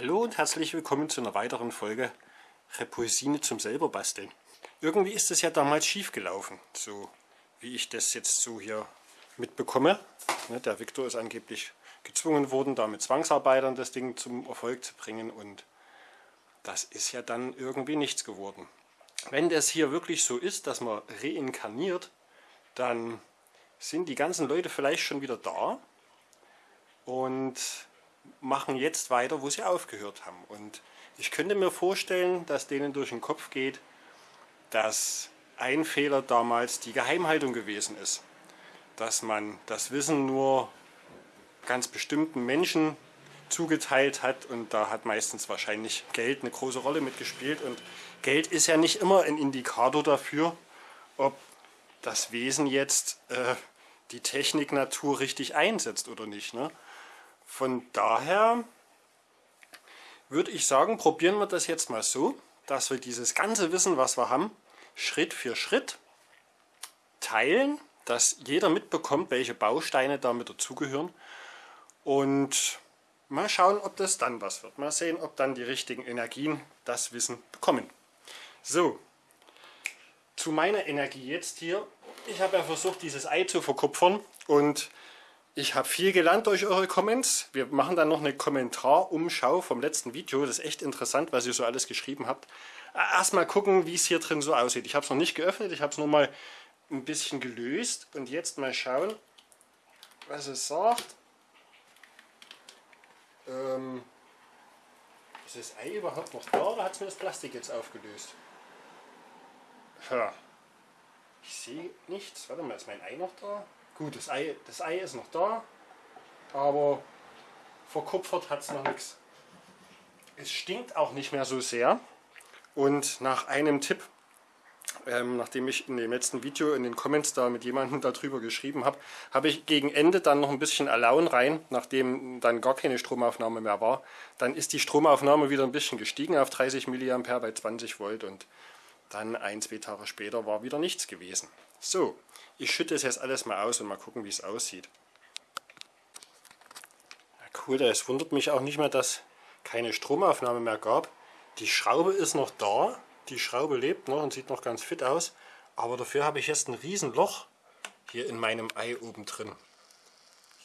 Hallo und herzlich willkommen zu einer weiteren Folge Repulsine zum selber basteln. Irgendwie ist es ja damals schief gelaufen, so wie ich das jetzt so hier mitbekomme. Ne, der Viktor ist angeblich gezwungen worden, da mit Zwangsarbeitern das Ding zum Erfolg zu bringen und das ist ja dann irgendwie nichts geworden. Wenn das hier wirklich so ist, dass man reinkarniert, dann sind die ganzen Leute vielleicht schon wieder da und machen jetzt weiter, wo sie aufgehört haben. Und ich könnte mir vorstellen, dass denen durch den Kopf geht, dass ein Fehler damals die Geheimhaltung gewesen ist. Dass man das Wissen nur ganz bestimmten Menschen zugeteilt hat und da hat meistens wahrscheinlich Geld eine große Rolle mitgespielt und Geld ist ja nicht immer ein Indikator dafür, ob das Wesen jetzt äh, die Technik Natur richtig einsetzt oder nicht. Ne? Von daher würde ich sagen, probieren wir das jetzt mal so, dass wir dieses ganze Wissen, was wir haben, Schritt für Schritt teilen, dass jeder mitbekommt, welche Bausteine damit dazugehören und mal schauen, ob das dann was wird. Mal sehen, ob dann die richtigen Energien das Wissen bekommen. So, zu meiner Energie jetzt hier. Ich habe ja versucht, dieses Ei zu verkupfern und ich habe viel gelernt durch eure Comments. Wir machen dann noch eine Kommentarumschau vom letzten Video. Das ist echt interessant, was ihr so alles geschrieben habt. Erstmal gucken, wie es hier drin so aussieht. Ich habe es noch nicht geöffnet, ich habe es nur mal ein bisschen gelöst. Und jetzt mal schauen, was es sagt. Ähm, ist das Ei überhaupt noch da oder hat es mir das Plastik jetzt aufgelöst? Ja. Ich sehe nichts. Warte mal, ist mein Ei noch da? Gut, das Ei, das Ei ist noch da, aber verkupfert hat es noch nichts. Es stinkt auch nicht mehr so sehr. Und nach einem Tipp, ähm, nachdem ich in dem letzten Video in den Comments da mit jemandem darüber geschrieben habe, habe ich gegen Ende dann noch ein bisschen Alaun rein, nachdem dann gar keine Stromaufnahme mehr war. Dann ist die Stromaufnahme wieder ein bisschen gestiegen auf 30 mA bei 20 Volt und dann ein, zwei Tage später war wieder nichts gewesen. So, ich schütte es jetzt alles mal aus und mal gucken, wie es aussieht. Ja, cool, es wundert mich auch nicht mehr, dass keine Stromaufnahme mehr gab. Die Schraube ist noch da, die Schraube lebt noch und sieht noch ganz fit aus. Aber dafür habe ich jetzt ein riesen Loch hier in meinem Ei oben drin.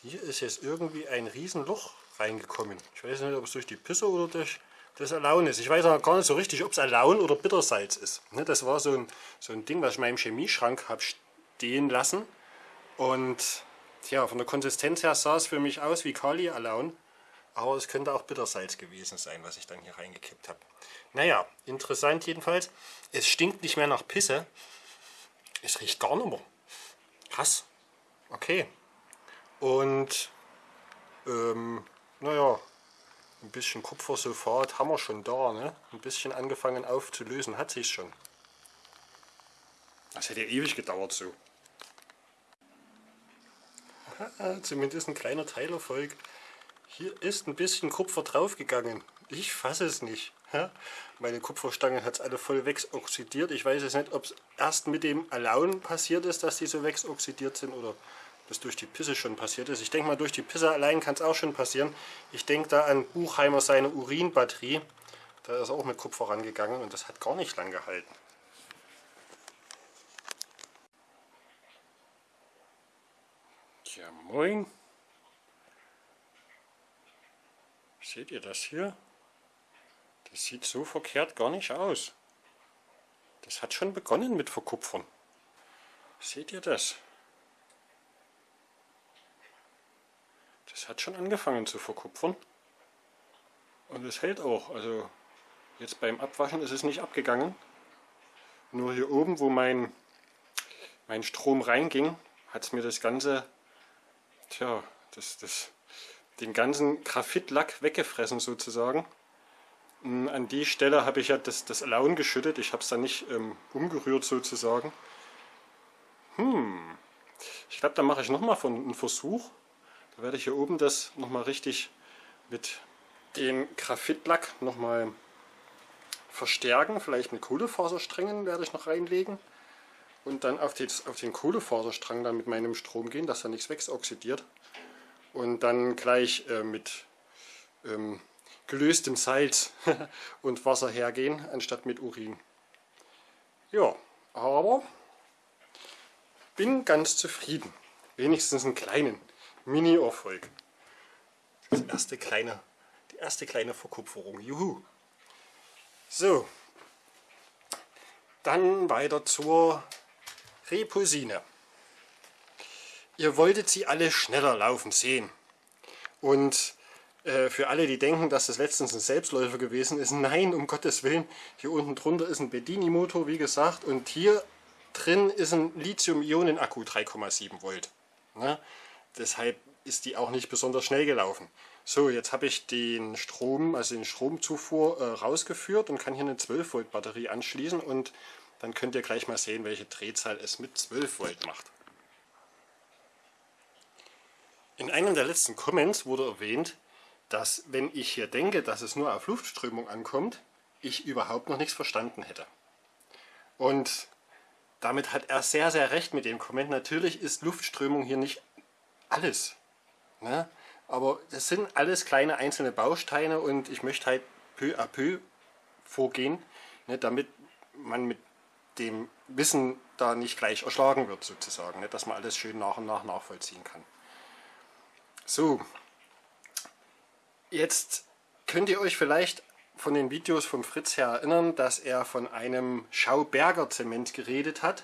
Hier ist jetzt irgendwie ein riesen Loch reingekommen. Ich weiß nicht, ob es durch die Pisse oder durch das Alaun ist. Ich weiß auch gar nicht so richtig, ob es Alaun oder Bittersalz ist. Ne, das war so ein, so ein Ding, was ich in meinem Chemieschrank habe stehen lassen. Und ja, von der Konsistenz her sah es für mich aus wie Kali Alaun. Aber es könnte auch Bittersalz gewesen sein, was ich dann hier reingekippt habe. Naja, interessant jedenfalls. Es stinkt nicht mehr nach Pisse. Es riecht gar nicht mehr. Krass. Okay. Und, ähm, naja, ein bisschen Kupfersulfat haben wir schon da. Ne? Ein bisschen angefangen aufzulösen hat sich schon. Das hätte ja ewig gedauert so. Zumindest ein kleiner Teilerfolg. Hier ist ein bisschen Kupfer draufgegangen. Ich fasse es nicht. Meine Kupferstangen hat es alle voll wegsoxidiert. Ich weiß jetzt nicht, ob es erst mit dem Alaun passiert ist, dass die so wegsoxidiert sind oder das durch die Pisse schon passiert ist. Ich denke mal, durch die Pisse allein kann es auch schon passieren. Ich denke da an Buchheimer seine Urinbatterie. Da ist auch mit Kupfer rangegangen und das hat gar nicht lang gehalten. Tja, moin. Seht ihr das hier? Das sieht so verkehrt gar nicht aus. Das hat schon begonnen mit Verkupfern. Seht ihr das? Das hat schon angefangen zu verkupfern. Und es hält auch. Also jetzt beim Abwaschen ist es nicht abgegangen. Nur hier oben, wo mein, mein Strom reinging, hat es mir das Ganze tja, das, das, den ganzen Graphitlack weggefressen sozusagen. Mm, an die Stelle habe ich ja das, das Alaun geschüttet, ich habe es dann nicht ähm, umgerührt sozusagen. Hm, ich glaube, da mache ich nochmal einen Versuch. Da werde ich hier oben das nochmal richtig mit dem Graphitlack nochmal verstärken. Vielleicht mit Kohlefasersträngen werde ich noch reinlegen und dann auf, die, auf den Kohlefaserstrang dann mit meinem Strom gehen, dass da nichts wegsoxidiert. Und dann gleich äh, mit ähm, gelöstem Salz und Wasser hergehen, anstatt mit Urin. Ja, aber bin ganz zufrieden. Wenigstens einen kleinen Mini-Erfolg. Das erste kleine, die erste kleine Verkupferung. Juhu. So, dann weiter zur Repulsine. Ihr wolltet sie alle schneller laufen sehen. Und äh, für alle, die denken, dass das letztens ein Selbstläufer gewesen ist, nein, um Gottes Willen. Hier unten drunter ist ein Bedini-Motor, wie gesagt, und hier drin ist ein Lithium-Ionen-Akku 3,7 Volt. Ne? Deshalb ist die auch nicht besonders schnell gelaufen. So, jetzt habe ich den Strom, also den Stromzufuhr äh, rausgeführt und kann hier eine 12 Volt Batterie anschließen und dann könnt ihr gleich mal sehen, welche Drehzahl es mit 12 Volt macht. In einem der letzten Comments wurde erwähnt, dass wenn ich hier denke, dass es nur auf Luftströmung ankommt, ich überhaupt noch nichts verstanden hätte. Und damit hat er sehr, sehr recht mit dem Comment. Natürlich ist Luftströmung hier nicht alles. Ne? Aber das sind alles kleine einzelne Bausteine und ich möchte halt peu à peu vorgehen, ne, damit man mit dem Wissen da nicht gleich erschlagen wird sozusagen, ne, dass man alles schön nach und nach nachvollziehen kann. So, Jetzt könnt ihr euch vielleicht von den Videos von Fritz her erinnern, dass er von einem Schauberger Zement geredet hat,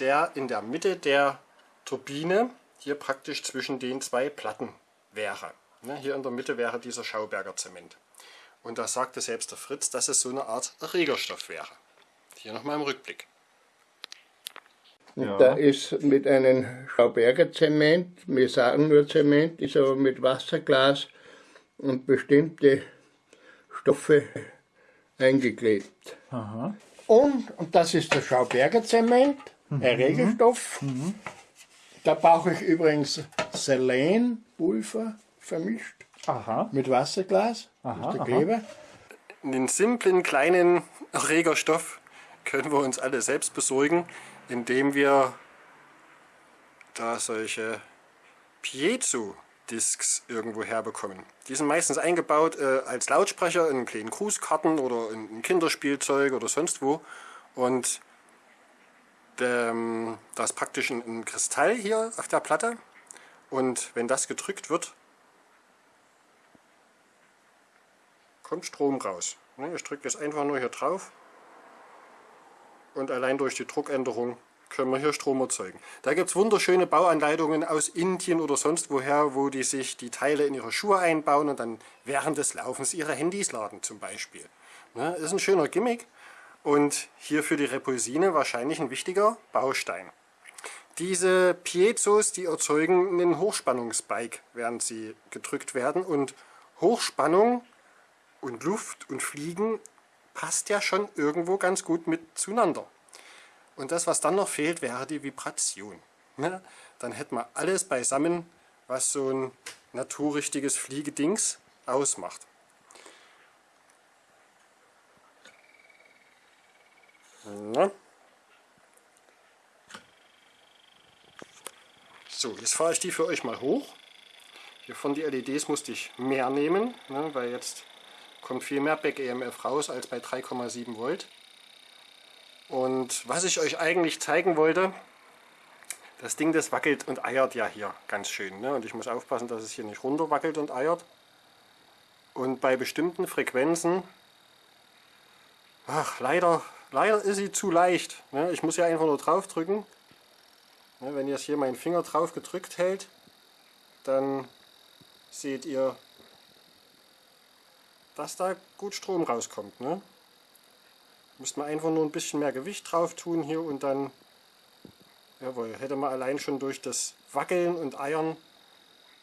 der in der Mitte der Turbine hier praktisch zwischen den zwei Platten wäre. Ne, hier in der Mitte wäre dieser Schauberger Zement. Und da sagte selbst der Fritz, dass es so eine Art Erregerstoff wäre. Hier nochmal im Rückblick. Ja. Da ist mit einem Schauberger Zement, wir sagen nur Zement, ist aber mit Wasserglas und bestimmte Stoffe eingeklebt. Aha. Und, und das ist der Schauberger Zement, mhm. ein Regelstoff. Mhm. Da brauche ich übrigens Selenpulver vermischt aha. mit Wasserglas. Aha, der Kleber. Den simplen kleinen Erregerstoff können wir uns alle selbst besorgen, indem wir da solche Piezo Discs irgendwo herbekommen. Die sind meistens eingebaut äh, als Lautsprecher in kleinen Grußkarten oder in Kinderspielzeug oder sonst wo. Und ähm, da ist praktisch ein, ein Kristall hier auf der Platte. Und wenn das gedrückt wird, kommt Strom raus. Ne, ich drücke das einfach nur hier drauf und allein durch die Druckänderung können wir hier Strom erzeugen. Da gibt es wunderschöne Bauanleitungen aus Indien oder sonst woher, wo die sich die Teile in ihre Schuhe einbauen und dann während des Laufens ihre Handys laden zum Beispiel. Ne, ist ein schöner Gimmick und hier für die Repulsine wahrscheinlich ein wichtiger Baustein. Diese Piezos, die erzeugen einen Hochspannungsbike, während sie gedrückt werden und Hochspannung und Luft und Fliegen passt ja schon irgendwo ganz gut mit zueinander. Und das, was dann noch fehlt, wäre die Vibration. Ne? Dann hätten wir alles beisammen, was so ein naturrichtiges Fliegedings ausmacht. Na? So, jetzt fahre ich die für euch mal hoch. Hier von die LEDs musste ich mehr nehmen, ne, weil jetzt kommt viel mehr Back-EMF raus als bei 3,7 Volt. Und was ich euch eigentlich zeigen wollte, das Ding das wackelt und eiert ja hier ganz schön. Ne? Und ich muss aufpassen, dass es hier nicht runter wackelt und eiert. Und bei bestimmten Frequenzen, ach leider, leider ist sie zu leicht. Ne? Ich muss ja einfach nur drauf drücken. Ne? Wenn jetzt hier mein Finger drauf gedrückt hält, dann seht ihr, dass da gut Strom rauskommt. Ne? Müsste man einfach nur ein bisschen mehr Gewicht drauf tun hier und dann, jawohl, hätte man allein schon durch das Wackeln und Eiern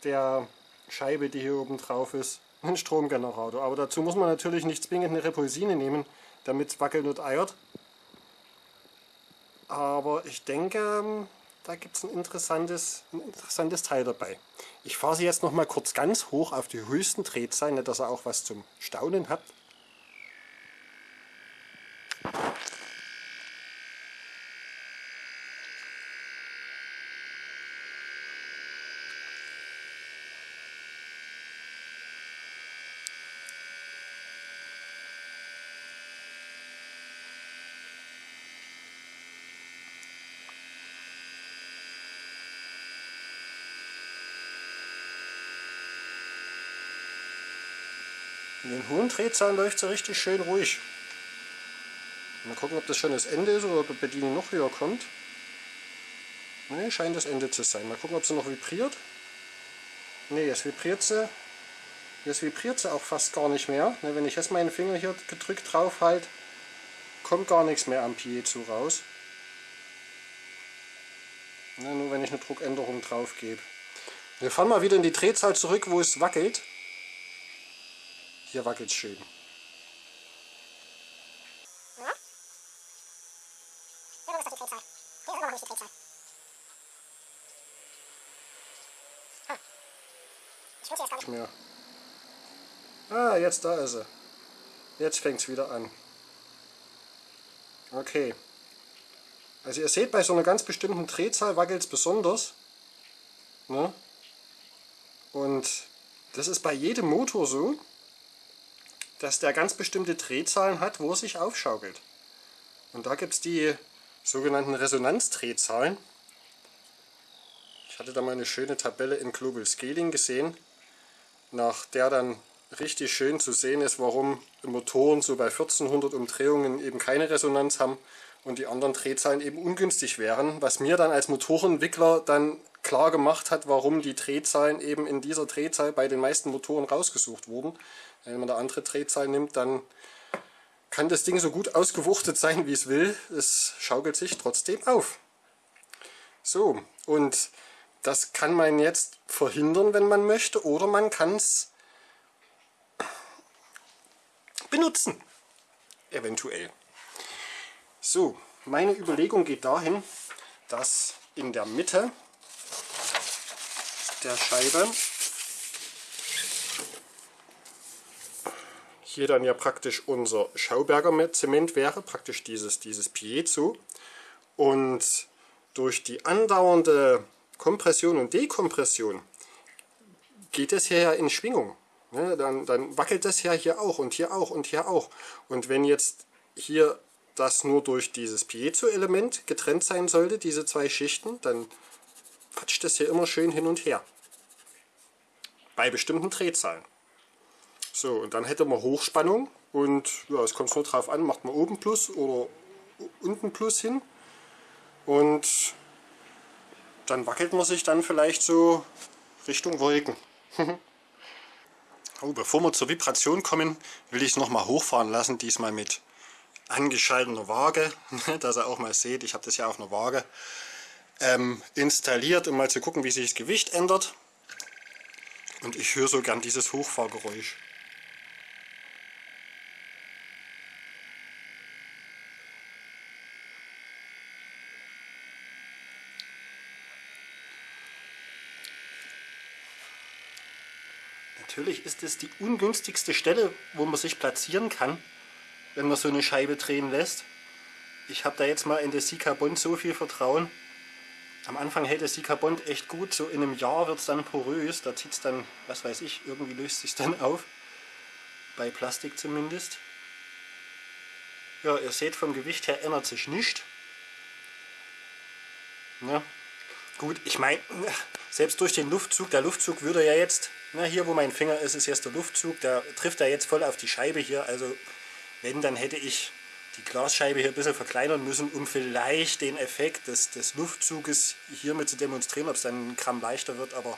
der Scheibe, die hier oben drauf ist, einen Stromgenerator. Aber dazu muss man natürlich nicht zwingend eine Repulsine nehmen, damit es wackelt und eiert. Aber ich denke, da gibt es ein interessantes, ein interessantes Teil dabei. Ich fahre sie jetzt noch mal kurz ganz hoch auf die höchsten Drehzahlen, dass ihr auch was zum Staunen habt. Den hohen Drehzahlen läuft sie richtig schön ruhig. Mal gucken, ob das schon das Ende ist oder ob die Bedienung noch höher kommt. Ne, scheint das Ende zu sein. Mal gucken, ob sie noch vibriert. Ne, jetzt vibriert sie. Jetzt vibriert sie auch fast gar nicht mehr. Ne, wenn ich jetzt meinen Finger hier gedrückt drauf halte, kommt gar nichts mehr am Piezo raus. Ne, nur wenn ich eine Druckänderung drauf gebe. Wir fahren mal wieder in die Drehzahl zurück, wo es wackelt. Hier wackelt es schön. mehr. Ah, jetzt da ist er. Jetzt fängt es wieder an. Okay. Also ihr seht, bei so einer ganz bestimmten Drehzahl wackelt es besonders. Ne? Und das ist bei jedem Motor so, dass der ganz bestimmte Drehzahlen hat, wo er sich aufschaukelt. Und da gibt es die sogenannten Resonanzdrehzahlen. Ich hatte da mal eine schöne Tabelle in Global Scaling gesehen, nach der dann richtig schön zu sehen ist, warum Motoren so bei 1400 Umdrehungen eben keine Resonanz haben und die anderen Drehzahlen eben ungünstig wären, was mir dann als Motorenentwickler dann klar gemacht hat, warum die Drehzahlen eben in dieser Drehzahl bei den meisten Motoren rausgesucht wurden. Wenn man eine andere Drehzahl nimmt, dann kann das Ding so gut ausgewuchtet sein, wie es will. Es schaukelt sich trotzdem auf. So, und das kann man jetzt verhindern, wenn man möchte, oder man kann es benutzen. Eventuell. So, meine Überlegung geht dahin, dass in der Mitte der Scheibe hier dann ja praktisch unser Schauberger Zement wäre, praktisch dieses, dieses Piezo. Und durch die andauernde Kompression und Dekompression geht es hier ja in Schwingung. Ne? Dann, dann wackelt das ja hier auch und hier auch und hier auch. Und wenn jetzt hier das nur durch dieses Piezo-Element getrennt sein sollte, diese zwei Schichten, dann quatscht das hier immer schön hin und her. Bei bestimmten Drehzahlen. So, und dann hätte man Hochspannung und ja, es kommt nur drauf an, macht man oben Plus oder unten Plus hin. Und dann wackelt man sich dann vielleicht so Richtung Wolken. oh, bevor wir zur Vibration kommen, will ich es nochmal hochfahren lassen, diesmal mit angeschalteter Waage, dass ihr auch mal seht, ich habe das ja auf einer Waage ähm, installiert, um mal zu gucken, wie sich das Gewicht ändert. Und ich höre so gern dieses Hochfahrgeräusch. Natürlich ist es die ungünstigste Stelle, wo man sich platzieren kann, wenn man so eine Scheibe drehen lässt. Ich habe da jetzt mal in das Sikabond so viel Vertrauen. Am Anfang hält das Sikabond echt gut, so in einem Jahr wird es dann porös, da zieht es dann, was weiß ich, irgendwie löst sich dann auf. Bei Plastik zumindest. Ja, ihr seht, vom Gewicht her ändert sich nichts. Ja. Gut, ich meine, selbst durch den Luftzug, der Luftzug würde ja jetzt na, hier wo mein Finger ist, ist jetzt der Luftzug, der trifft da jetzt voll auf die Scheibe hier. Also wenn, dann hätte ich die Glasscheibe hier ein bisschen verkleinern müssen, um vielleicht den Effekt des, des Luftzuges hiermit zu demonstrieren, ob es dann ein Gramm leichter wird. Aber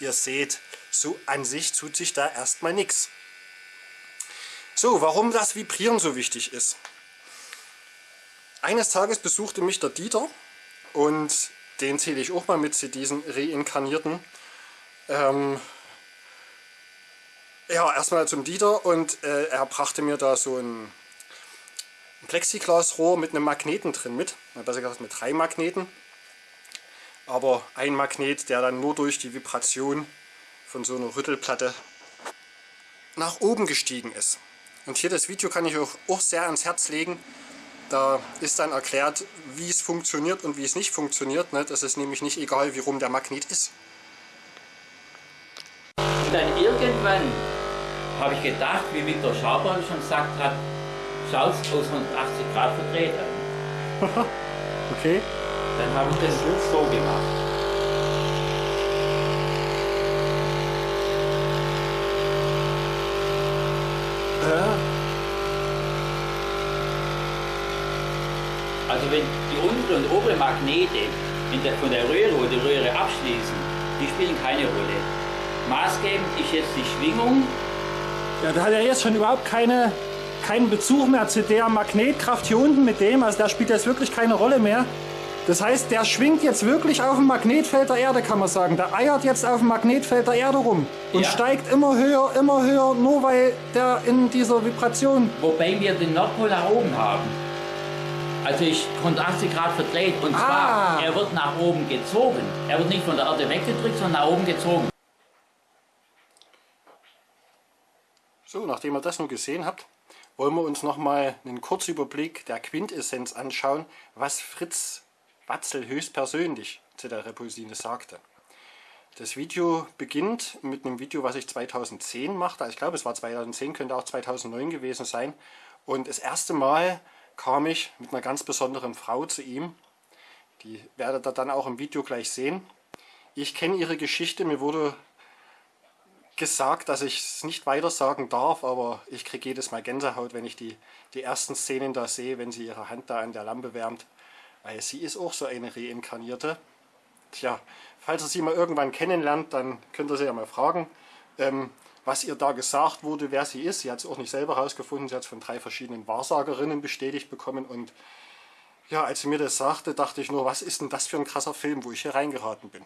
ihr seht, so an sich tut sich da erstmal nichts. So, warum das Vibrieren so wichtig ist. Eines Tages besuchte mich der Dieter und den zähle ich auch mal mit zu diesen reinkarnierten. Ähm, ja, erstmal zum Dieter und äh, er brachte mir da so ein, Plexiglasrohr mit einem Magneten drin mit. Besser gesagt mit drei Magneten. Aber ein Magnet, der dann nur durch die Vibration von so einer Rüttelplatte nach oben gestiegen ist. Und hier das Video kann ich euch auch sehr ans Herz legen. Da ist dann erklärt, wie es funktioniert und wie es nicht funktioniert. Ne? Das ist nämlich nicht egal, wie rum der Magnet ist. Und dann irgendwann habe ich gedacht, wie Viktor Schaubern schon gesagt hat, Schalz aus 180 Grad verdreht haben. okay. Dann habe ich das jetzt so gemacht. Äh? Also wenn die untere und obere Magnete der, von der Röhre oder die Röhre abschließen, die spielen keine Rolle. Maßgebend ist jetzt die Schwingung. Ja, da hat er jetzt schon überhaupt keine keinen Bezug mehr zu der Magnetkraft hier unten mit dem. Also der spielt jetzt wirklich keine Rolle mehr. Das heißt, der schwingt jetzt wirklich auf dem Magnetfeld der Erde, kann man sagen. Der eiert jetzt auf dem Magnetfeld der Erde rum und ja. steigt immer höher, immer höher, nur weil der in dieser Vibration... Wobei wir den Nordpol nach oben haben. Also ich 180 Grad verdreht und ah. zwar, er wird nach oben gezogen. Er wird nicht von der Erde weggedrückt, sondern nach oben gezogen. So, nachdem ihr das nun gesehen habt, wollen wir uns nochmal einen Kurzüberblick der Quintessenz anschauen, was Fritz Watzel höchstpersönlich zu der Repulsine sagte. Das Video beginnt mit einem Video, was ich 2010 machte. Ich glaube, es war 2010, könnte auch 2009 gewesen sein. Und das erste Mal kam ich mit einer ganz besonderen Frau zu ihm. Die werdet ihr dann auch im Video gleich sehen. Ich kenne ihre Geschichte. Mir wurde gesagt, dass ich es nicht weiter sagen darf, aber ich kriege jedes Mal Gänsehaut, wenn ich die, die ersten Szenen da sehe, wenn sie ihre Hand da an der Lampe wärmt. Weil sie ist auch so eine Reinkarnierte. Tja, falls ihr sie mal irgendwann kennenlernt, dann könnt ihr sie ja mal fragen, ähm, was ihr da gesagt wurde, wer sie ist. Sie hat es auch nicht selber herausgefunden, sie hat es von drei verschiedenen Wahrsagerinnen bestätigt bekommen. Und ja, als sie mir das sagte, dachte ich nur, was ist denn das für ein krasser Film, wo ich hier reingeraten bin.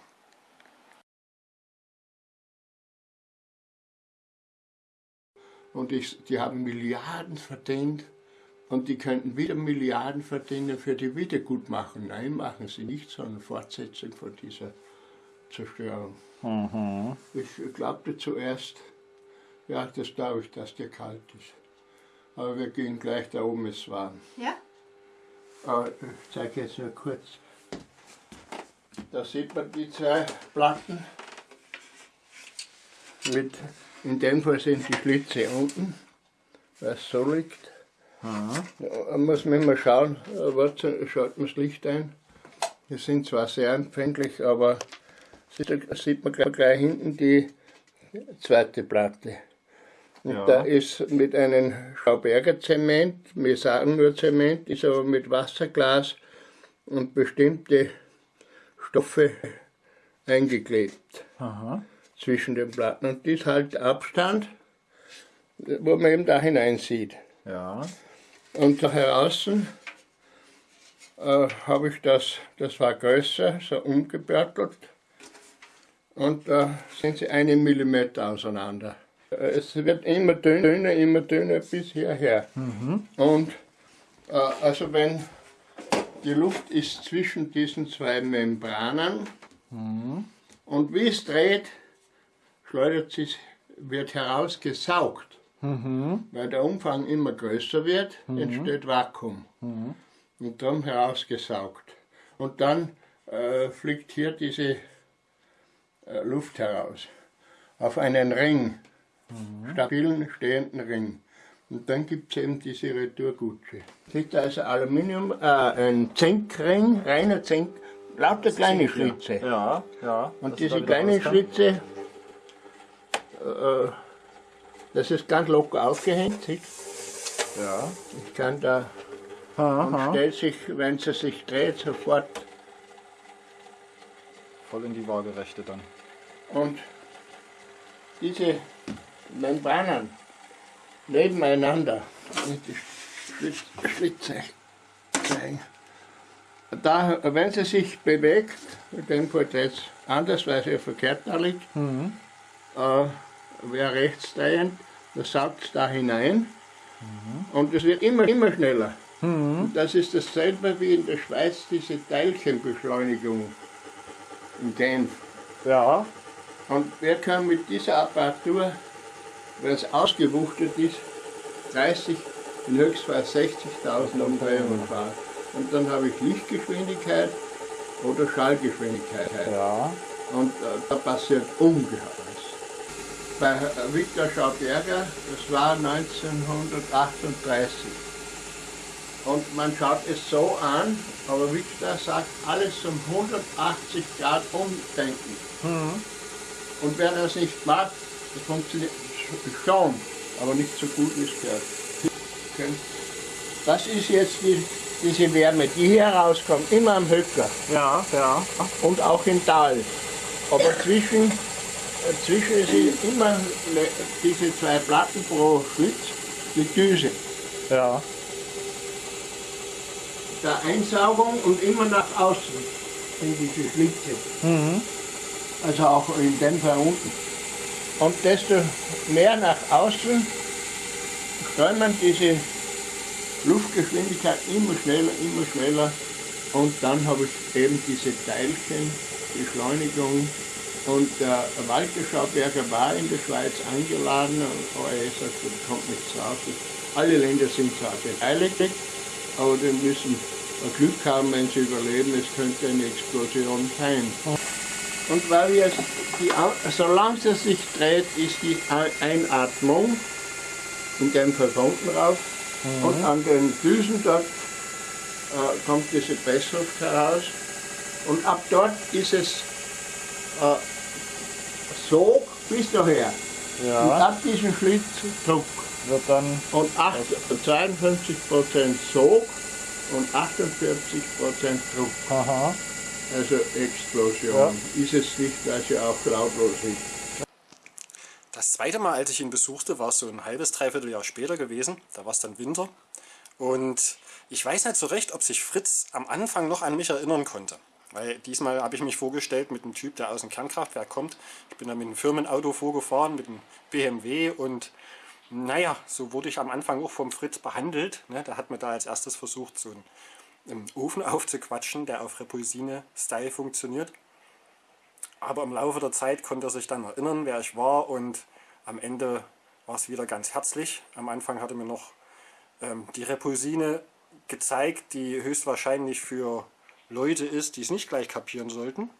Und ich, die haben Milliarden verdient und die könnten wieder Milliarden verdienen für die Wiedergutmachung. Nein, machen sie nicht, sondern Fortsetzung von dieser Zerstörung. Mhm. Ich glaubte zuerst, ja, das glaube ich, dass der kalt ist. Aber wir gehen gleich da oben, ist warm. Ja? Aber ich zeige jetzt nur kurz. Da sieht man die zwei Platten. Mit, in dem Fall sind die Schlitze unten, weil es so liegt. Da muss man immer schauen, schaut man das Licht ein. Die sind zwar sehr empfindlich, aber da sieht man gleich hinten die zweite Platte. Und ja. da ist mit einem Schauberger Zement, wir sagen nur Zement, ist aber mit Wasserglas und bestimmte Stoffe eingeklebt Aha. Zwischen den Platten. Und das halt Abstand, wo man eben da hinein sieht. Ja. Und da draußen äh, habe ich das, das war größer, so umgebörtelt. Und da sind sie einen Millimeter auseinander. Äh, es wird immer dünner, immer dünner bis hierher. Mhm. Und äh, also wenn die Luft ist zwischen diesen zwei Membranen mhm. und wie es dreht, schleudert sie, wird herausgesaugt. Mhm. Weil der Umfang immer größer wird, mhm. entsteht Vakuum. Mhm. Und darum herausgesaugt. Und dann äh, fliegt hier diese äh, Luft heraus. Auf einen Ring, mhm. stabilen, stehenden Ring. Und dann gibt es eben diese Retourgutsche. Sieht da also Aluminium, äh, ein Zinkring, reiner Zink, lauter kleine Zink, Schlitze. Ja, ja. Und diese kleinen Schlitze, äh, das ist ganz locker aufgehängt, siehst Ja. Ich kann da, aha, und stellt sich, wenn sie sich dreht, sofort voll in die Waagerechte dann. Und diese Membranen nebeneinander, die Schlitze zeigen. Da, wenn sie sich bewegt, in dem jetzt anders, weil sie verkehrt da liegt, mhm. äh, wäre rechtsdrehend, das saugt es da hinein mhm. und es wird immer, immer schneller. Mhm. Das ist dasselbe wie in der Schweiz diese Teilchenbeschleunigung in Genf. Ja. Und wer kann mit dieser Apparatur, wenn es ausgewuchtet ist, 30, in Höchstfall 60.000 Umdrehungen fahren. Und dann habe ich Lichtgeschwindigkeit oder Schallgeschwindigkeit. Ja. Und äh, da passiert ungeheuer bei Viktor Schauberger, das war 1938. Und man schaut es so an, aber Victor sagt, alles um 180 Grad umdenken. Mhm. Und wer das nicht macht, das funktioniert schon, aber nicht so gut wie es gehört. Das ist jetzt die diese Wärme, die hier rauskommt, immer am Höcker Ja, ja. und auch im Tal. Aber zwischen, äh, zwischen sind immer diese zwei Platten pro Schlitz, die Düse. Ja. Der Einsaugung und immer nach außen sind diese Schlitze. Also auch in dem Fall unten. Und desto mehr nach außen strömen diese Luftgeschwindigkeit immer schneller, immer schneller. Und dann habe ich eben diese Teilchen, Beschleunigung. Und der Walter Schauberger war in der Schweiz eingeladen, aber er sagt, er kommt nicht zu Hause. Alle Länder sind zwar beteiligt, aber die müssen Glück haben, wenn sie überleben. Es könnte eine Explosion sein. Und weil wir die, solange es sich dreht, ist die Ei- Einatmung in dem Fall unten rauf und an den Düsen dort äh, kommt diese Pressluft heraus und ab dort ist es äh, Sog bis daher. Und Ja. ab diesem Schlitz Druck. Wird dann. Und 8, 52% Sog und 48% Druck. Aha. Also Explosion. Ist es nicht, weil sie auch lautlos ist. Das zweite Mal, als ich ihn besuchte, war es so ein halbes, dreiviertel Jahr später gewesen. Da war es dann Winter. Und ich weiß nicht so recht, ob sich Fritz am Anfang noch an mich erinnern konnte. Weil diesmal habe ich mich vorgestellt mit einem Typ, der aus dem Kernkraftwerk kommt. Ich bin da mit einem Firmenauto vorgefahren, mit einem BMW und naja, so wurde ich am Anfang auch vom Fritz behandelt. Ne, der hat mir da als erstes versucht, so einen, einen Ofen aufzuquatschen, der auf Repulsine-Style funktioniert. Aber im Laufe der Zeit konnte er sich dann erinnern, wer ich war und am Ende war es wieder ganz herzlich. Am Anfang hatte mir noch ähm, die Repulsine gezeigt, die höchstwahrscheinlich für Leute ist, die es nicht gleich kapieren sollten.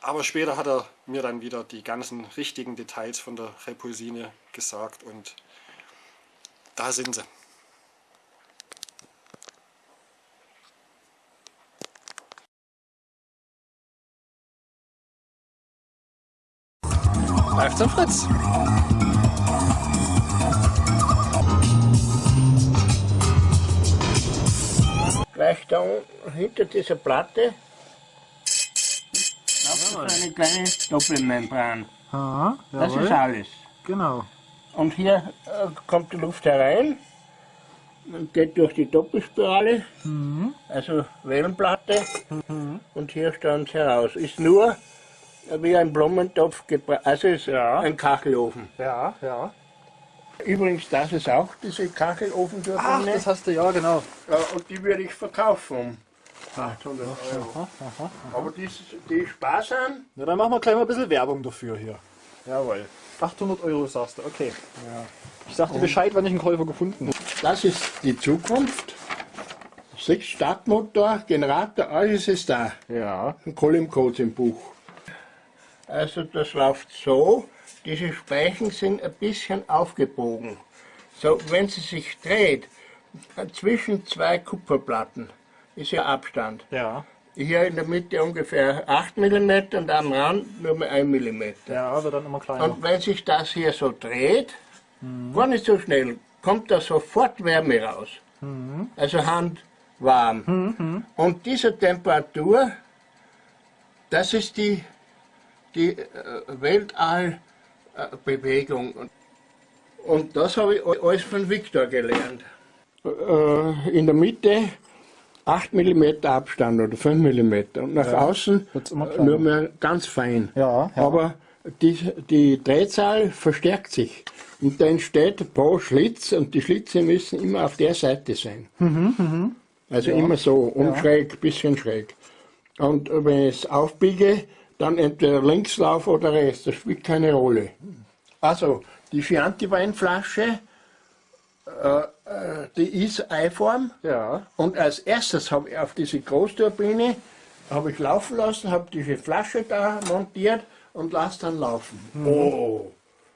Aber später hat er mir dann wieder die ganzen richtigen Details von der Repulsine gesagt und da sind sie. Läuft zum Fritz. Gleich da hinter dieser Platte ist eine kleine Doppelmembran. Aha, Das ist alles. Genau. Und hier äh, kommt die Luft herein und geht durch die Doppelspirale, also Wellenplatte, und hier stand es heraus. Ist nur wie ein Blumentopf, also ist ein Kachelofen. Ja, ja. Übrigens, das ist auch diese Kachelofen dort Ach, das hast du, ja genau. Ja, und die würde ich verkaufen um 800 Euro. Aber die, ist- die ist sparsam. Ja, dann machen wir gleich mal ein bisschen Werbung dafür hier. Jawohl. 800 Euro sagst du, okay. Ich sag dir Bescheid, wann ich einen Käufer gefunden habe. Das ist die Zukunft. Sechs Startmotor, Generator, alles ist da. Ja. Ein Column-Codes im Buch. Also das läuft so, diese Speichen sind ein bisschen aufgebogen. So, wenn sie sich dreht, zwischen zwei Kupferplatten ist ja Abstand. Ja. Hier in der Mitte ungefähr 8 mm und am Rand nur mal 1 mm. Ja, wird dann immer kleiner. Und wenn sich das hier so dreht, gar nicht so schnell, kommt da sofort Wärme raus. Also handwarm. Und diese Temperatur, das ist die, die äh, Weltallbewegung. Und das habe ich alles von Victor gelernt. Äh, In der Mitte 8 mm Abstand oder 5 mm und nach außen wird's immer äh, kleiner. nur mehr ganz fein. Ja, ja. Aber die, die Drehzahl verstärkt sich und da entsteht pro Schlitz und die Schlitze müssen immer auf der Seite sein. Also immer so, und schräg, bisschen schräg. Und wenn ich es aufbiege, dann entweder links lauf oder rechts, das spielt keine Rolle. Also, die Chianti-Weinflasche, äh, äh, die ist Eiform. Ja. Und als erstes habe ich auf diese Großturbine habe ich laufen lassen, habe diese Flasche da montiert und lasse dann laufen. Oh,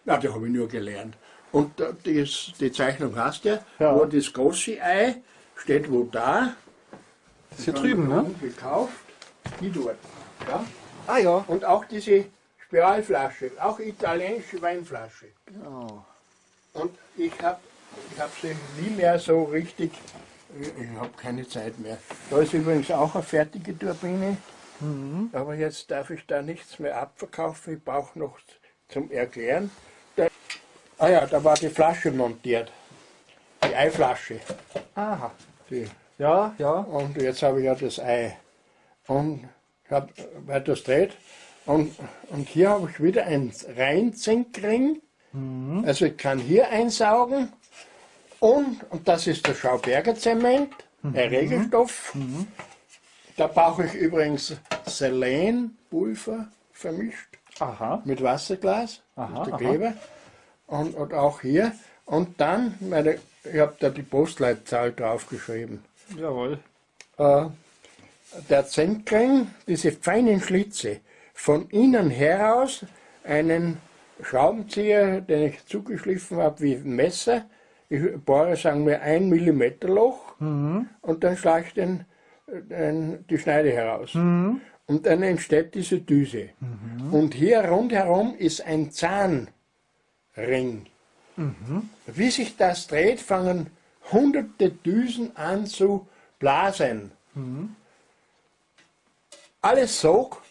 ja, das habe ich nur gelernt. Und äh, das, die Zeichnung hast du ja, wo das große Ei steht wo da. Ist hier drüben, ne? Gekauft, die dort. Ja? Ah ja. Und auch diese Spiralflasche, auch italienische Weinflasche. Genau. Und ich habe ich hab sie nie mehr so richtig Ich, habe keine Zeit mehr. Da ist übrigens auch eine fertige Turbine. Aber jetzt darf ich da nichts mehr abverkaufen. Ich brauche noch zum Erklären. Da, ah ja, da war die Flasche montiert. Die Eiflasche. Aha. Die, Ja, ja. und jetzt habe ich ja das Ei. Und ich habe weiter dreht. Und, und hier habe ich wieder einen Reinzinkring. Also ich kann hier einsaugen. Und, und das ist der Schauberger Zement, ein Regelstoff. Da brauche ich übrigens Selenpulver vermischt Aha. mit Wasserglas, Aha, der. Kleber. Und, und auch hier. Und dann, meine, ich habe da die Postleitzahl draufgeschrieben. Jawohl. Äh, der Zinkring, diese feinen Schlitze, von innen heraus einen Schraubenzieher, den ich zugeschliffen habe wie ein Messer. Ich bohre, sagen wir, ein Millimeter Loch und dann schlage ich den, den, die Schneide heraus. Und dann entsteht diese Düse. Und hier rundherum ist ein Zahnring. Wie sich das dreht, fangen hunderte Düsen an zu blasen. Alles Sog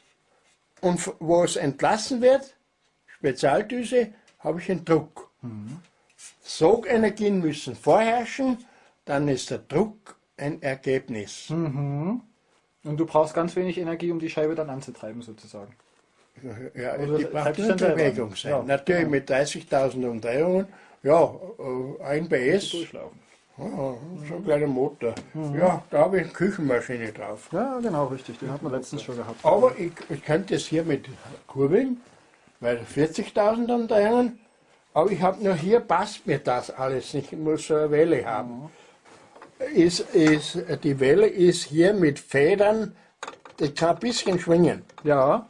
und wo es entlassen wird, Spezialdüse, habe ich einen Druck. Sogenergien müssen vorherrschen, dann ist der Druck ein Ergebnis. Und du brauchst ganz wenig Energie, um die Scheibe dann anzutreiben, sozusagen. Ja, Oder die braucht nur selber Bewegung sein. Ja, Natürlich mit 30.000 Umdrehungen, ja, äh, ein PS. Ja, so ein kleiner Motor. Ja, da habe ich eine Küchenmaschine drauf. Ja, genau, richtig. Den hat man letztens schon gehabt. Aber ich, ich könnte es hier mit kurbeln, weil 40.000 Umdrehungen, aber ich habe nur hier, passt mir das alles nicht, ich muss so eine Welle haben. Ist, ist, die Welle ist hier mit Federn, die kann ein bisschen schwingen. Ja.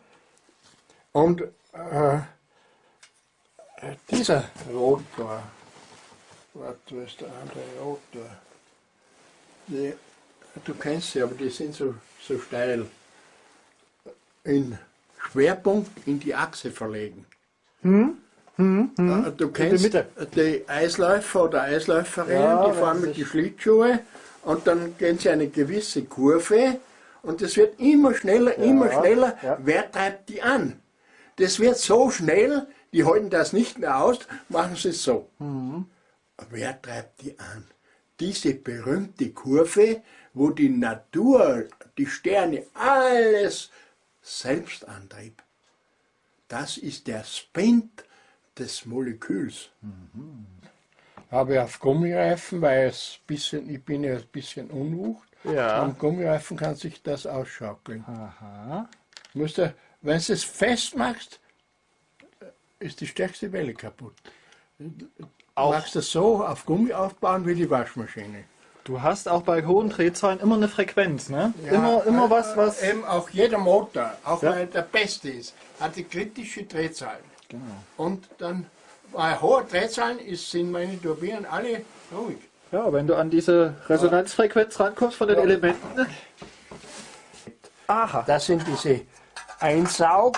Und äh, dieser Rotor, warte, wo ist der andere Rotor? Die, du kennst sie, aber die sind so, so steil. In Schwerpunkt in die Achse verlegen. Äh, Du kennst die Eisläufer oder Eisläuferinnen, Ja, die fahren mit ich. die Schlittschuhe und dann gehen sie eine gewisse Kurve und es wird immer schneller, immer schneller. ja. Wer treibt die an? Das wird so schnell, die halten das nicht mehr aus, machen sie es so. Mhm. Wer treibt die an? Diese berühmte Kurve, wo die Natur, die Sterne, alles selbst antrieb. Das ist der Spin des Moleküls. Habe auf Gummireifen, weil es bisschen, ich bin ja ein bisschen unwucht. Ja. Am Gummireifen kann sich das ausschaukeln. Aha. Musst du, wenn du es festmachst, ist die stärkste Welle kaputt. Auch- Machst du es so auf Gummi aufbauen wie die Waschmaschine. Du hast auch bei hohen Drehzahlen immer eine Frequenz, ne? immer, immer was, was. Eben auch jeder Motor, auch Ja. wenn er der beste ist, hat die kritische Drehzahlen. Genau. Und dann bei hohen Drehzahlen ist, sind meine Turbinen alle ruhig. Ja, wenn du an diese Resonanzfrequenz rankommst von den Elementen. Aha. Das sind diese Einsaug,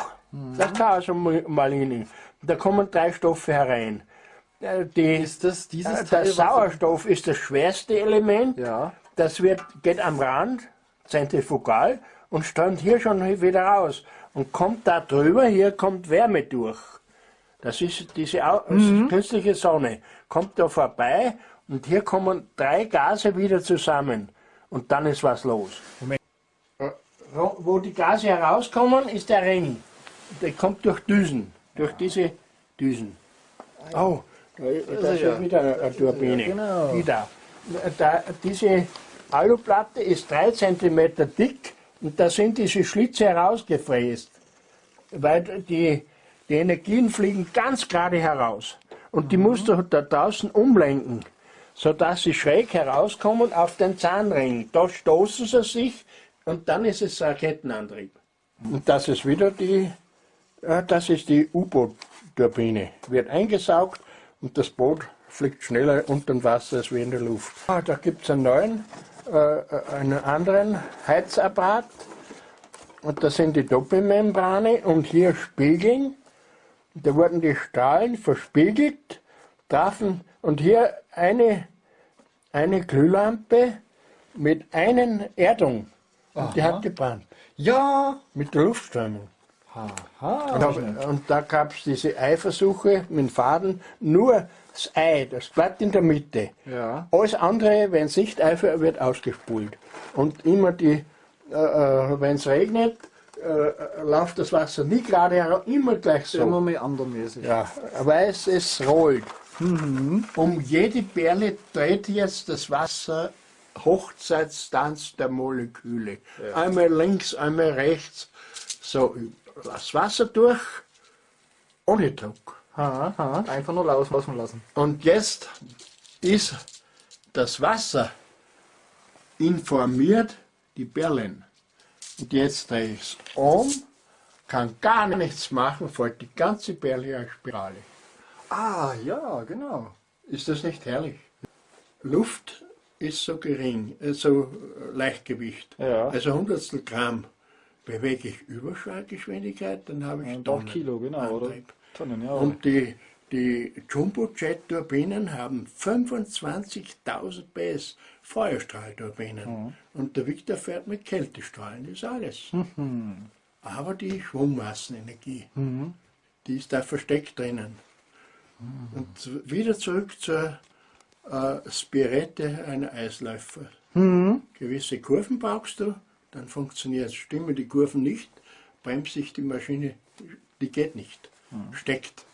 das kann also mal hin. Da kommen drei Stoffe herein. Äh, Die, Ist das dieses äh, Teil? der was- Sauerstoff ist das schwerste Element. Ja. Das wird, geht am Rand, zentrifugal, und strömt hier schon wieder raus. Und kommt da drüber, hier kommt Wärme durch. Das ist diese Au künstliche Sonne. Kommt da vorbei und hier kommen drei Gase wieder zusammen. Und dann ist was los. Äh, wo- Wo die Gase herauskommen, ist der Ring. Der kommt durch Düsen, durch diese Düsen. Oh, da, da ist ja wieder eine, eine Turbine. genau. Die da. da. Diese Aluplatte ist drei Zentimeter dick und da sind diese Schlitze herausgefräst. Weil die, die Energien fliegen ganz gerade heraus. Und die musst du da draußen umlenken, sodass sie schräg herauskommen auf den Zahnring. Da stoßen sie sich und dann ist es Raketenantrieb. Und das ist wieder die, äh, das ist die U-Boot-Turbine. Wird eingesaugt und das Boot fliegt schneller unter dem Wasser als wie in der Luft. Ah, da gibt es einen neuen, äh, einen anderen Heizapparat. Und das sind die Doppelmembrane und hier Spiegeln. Da wurden die Strahlen verspiegelt, trafen und hier eine, eine Glühlampe mit einer Erdung. Und die hat gebrannt. Ja. Mit der Luftströmung. Aha. Und, hab, und da gab es diese Eiversuche mit dem Faden, nur das Ei, das Blatt in der Mitte. Ja. Alles andere, wenn es nicht Eifer wird ausgespult. Und immer die, äh, wenn es regnet, äh, läuft das Wasser nie gerade herum, immer gleich so. Immer mehr andermäßig. Ja, weil es, es rollt. Um jede Perle dreht jetzt das Wasser Hochzeitstanz der Moleküle. Einmal links, einmal rechts. So, das Wasser durch, ohne Druck. Aha, aha. Einfach nur rauslaufen lassen. Und jetzt ist das Wasser informiert die Perlen. Und jetzt drehe ich es um, kann gar nichts machen, folgt die ganze Perle als Spirale. Ah, ja, genau. Ist das nicht herrlich? Luft ist so gering, äh, so Leichtgewicht. Ja. Also Hundertstel Gramm bewege ich Überschallgeschwindigkeit, dann habe ich Tonnen Kilo, genau, oder? Tonnen, ja. Und die, die Jumbojet-Turbinen haben 25.000 PS Feuerstrahlturbinen. Und der Victor fährt mit Kältestrahlen, das ist alles. Aber die Schwungmassenenergie, die ist da versteckt drinnen. Und wieder zurück zur äh, Spirette einer Eisläufer. Gewisse Kurven brauchst du, dann funktioniert es. Stimmen die Kurven nicht, bremst sich die Maschine, die geht nicht, steckt.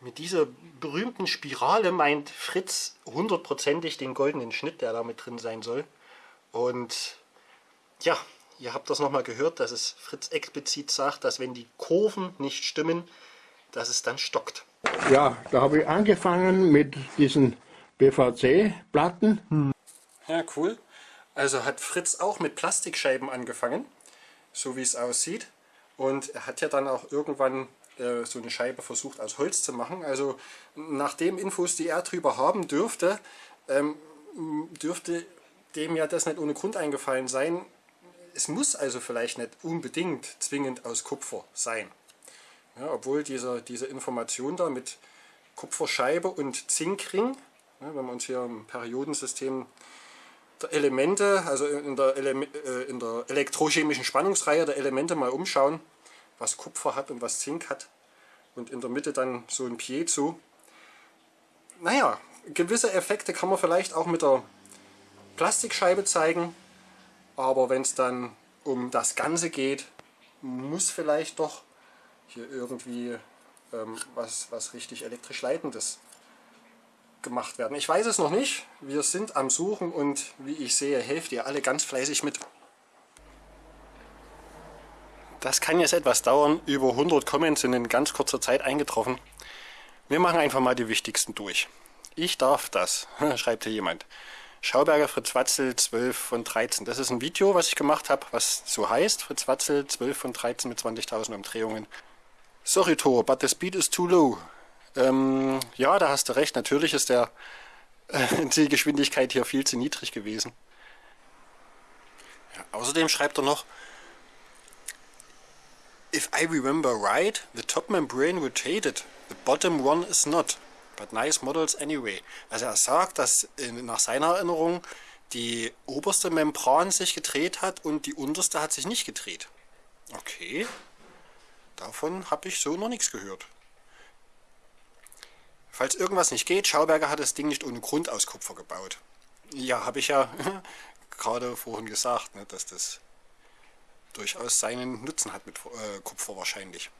Mit dieser berühmten Spirale meint Fritz hundertprozentig den goldenen Schnitt, der da mit drin sein soll. Und ja, ihr habt das nochmal gehört, dass es Fritz explizit sagt, dass wenn die Kurven nicht stimmen, dass es dann stockt. Ja, da habe ich angefangen mit diesen PVC-Platten. Ja, cool. Also hat Fritz auch mit Plastikscheiben angefangen, so wie es aussieht. Und er hat ja dann auch irgendwann äh, so eine Scheibe versucht aus Holz zu machen. Also nach den Infos, die er drüber haben dürfte, ähm, dürfte dem ja das nicht ohne Grund eingefallen sein. Es muss also vielleicht nicht unbedingt zwingend aus Kupfer sein. Ja, obwohl diese, diese Information da mit Kupferscheibe und Zinkring, ja, wenn wir uns hier im Periodensystem Elemente, also in der, Ele äh, in der elektrochemischen Spannungsreihe der Elemente mal umschauen, was Kupfer hat und was Zink hat. Und in der Mitte dann so ein Piezo. Naja, gewisse Effekte kann man vielleicht auch mit der Plastikscheibe zeigen, aber wenn es dann um das Ganze geht, muss vielleicht doch hier irgendwie ähm, was, was richtig elektrisch Leitendes gemacht werden. Ich weiß es noch nicht. Wir sind am Suchen und wie ich sehe, helft ihr alle ganz fleißig mit. Das kann jetzt etwas dauern. Über 100 Comments sind in ganz kurzer Zeit eingetroffen. Wir machen einfach mal die wichtigsten durch. Ich darf das, schreibt hier jemand. Schauberger Fritz Watzel 12 von 13. Das ist ein Video, was ich gemacht habe, was so heißt. Fritz Watzel 12 von 13 mit 20.000 Umdrehungen. Sorry Thor, but the speed is too low. Ähm, ja, da hast du recht. Natürlich ist der, äh, die Geschwindigkeit hier viel zu niedrig gewesen. Ja, außerdem schreibt er noch, If I remember right, the top membrane rotated, the bottom one is not. But nice models anyway. Also er sagt, dass in, nach seiner Erinnerung die oberste Membran sich gedreht hat und die unterste hat sich nicht gedreht. Okay. Davon habe ich so noch nichts gehört. Falls irgendwas nicht geht, Schauberger hat das Ding nicht ohne Grund aus Kupfer gebaut. Ja, habe ich ja gerade vorhin gesagt, ne, dass das durchaus seinen Nutzen hat mit äh, Kupfer wahrscheinlich.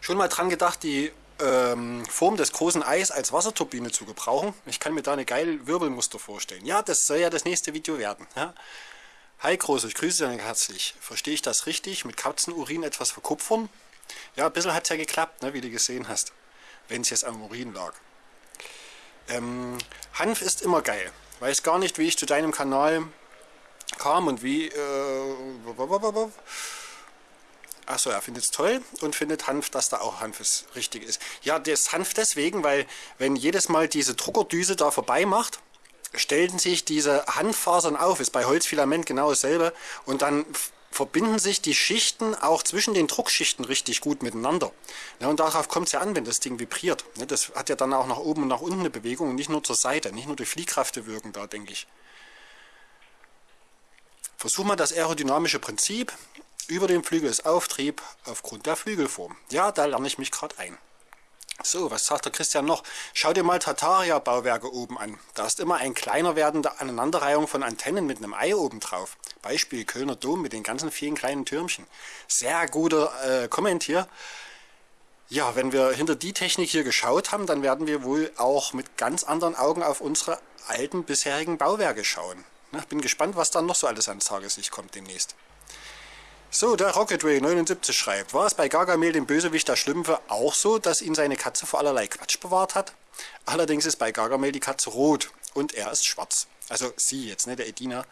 Schon mal dran gedacht, die ähm, Form des großen Eis als Wasserturbine zu gebrauchen. Ich kann mir da eine geile Wirbelmuster vorstellen. Ja, das soll ja das nächste Video werden. Ja? Hi Groß, ich grüße dich herzlich. Verstehe ich das richtig? Mit Katzenurin etwas verkupfern? Ja, ein bisschen hat es ja geklappt, ne, wie du gesehen hast. Wenn es jetzt am Urin lag. Ähm, Hanf ist immer geil. Weiß gar nicht, wie ich zu deinem Kanal kam und wie. Äh, Achso, er findet es toll und findet Hanf, dass da auch Hanf ist, richtig ist. Ja, das Hanf deswegen, weil wenn jedes Mal diese Druckerdüse da vorbei macht, stellen sich diese Hanffasern auf, ist bei Holzfilament genau dasselbe und dann verbinden sich die Schichten auch zwischen den Druckschichten richtig gut miteinander. Ja, und darauf kommt es ja an, wenn das Ding vibriert. Ja, das hat ja dann auch nach oben und nach unten eine Bewegung und nicht nur zur Seite, nicht nur die Fliehkräfte wirken da, denke ich. Versuch mal das aerodynamische Prinzip über den Flügelauftrieb aufgrund der Flügelform. Ja, da lerne ich mich gerade ein. So, was sagt der Christian noch? Schau dir mal Tartaria-Bauwerke oben an. Da ist immer ein kleiner werdende Aneinanderreihung von Antennen mit einem Ei oben drauf. Beispiel Kölner Dom mit den ganzen vielen kleinen Türmchen. Sehr guter äh, Comment hier. Ja, wenn wir hinter die Technik hier geschaut haben, dann werden wir wohl auch mit ganz anderen Augen auf unsere alten bisherigen Bauwerke schauen. Ich ne, bin gespannt, was dann noch so alles ans Tageslicht kommt demnächst. So, der Rocketway 79 schreibt, war es bei Gargamel, dem Bösewicht der Schlümpfe, auch so, dass ihn seine Katze vor allerlei Quatsch bewahrt hat? Allerdings ist bei Gargamel die Katze rot und er ist schwarz. Also sie jetzt, ne, der Edina.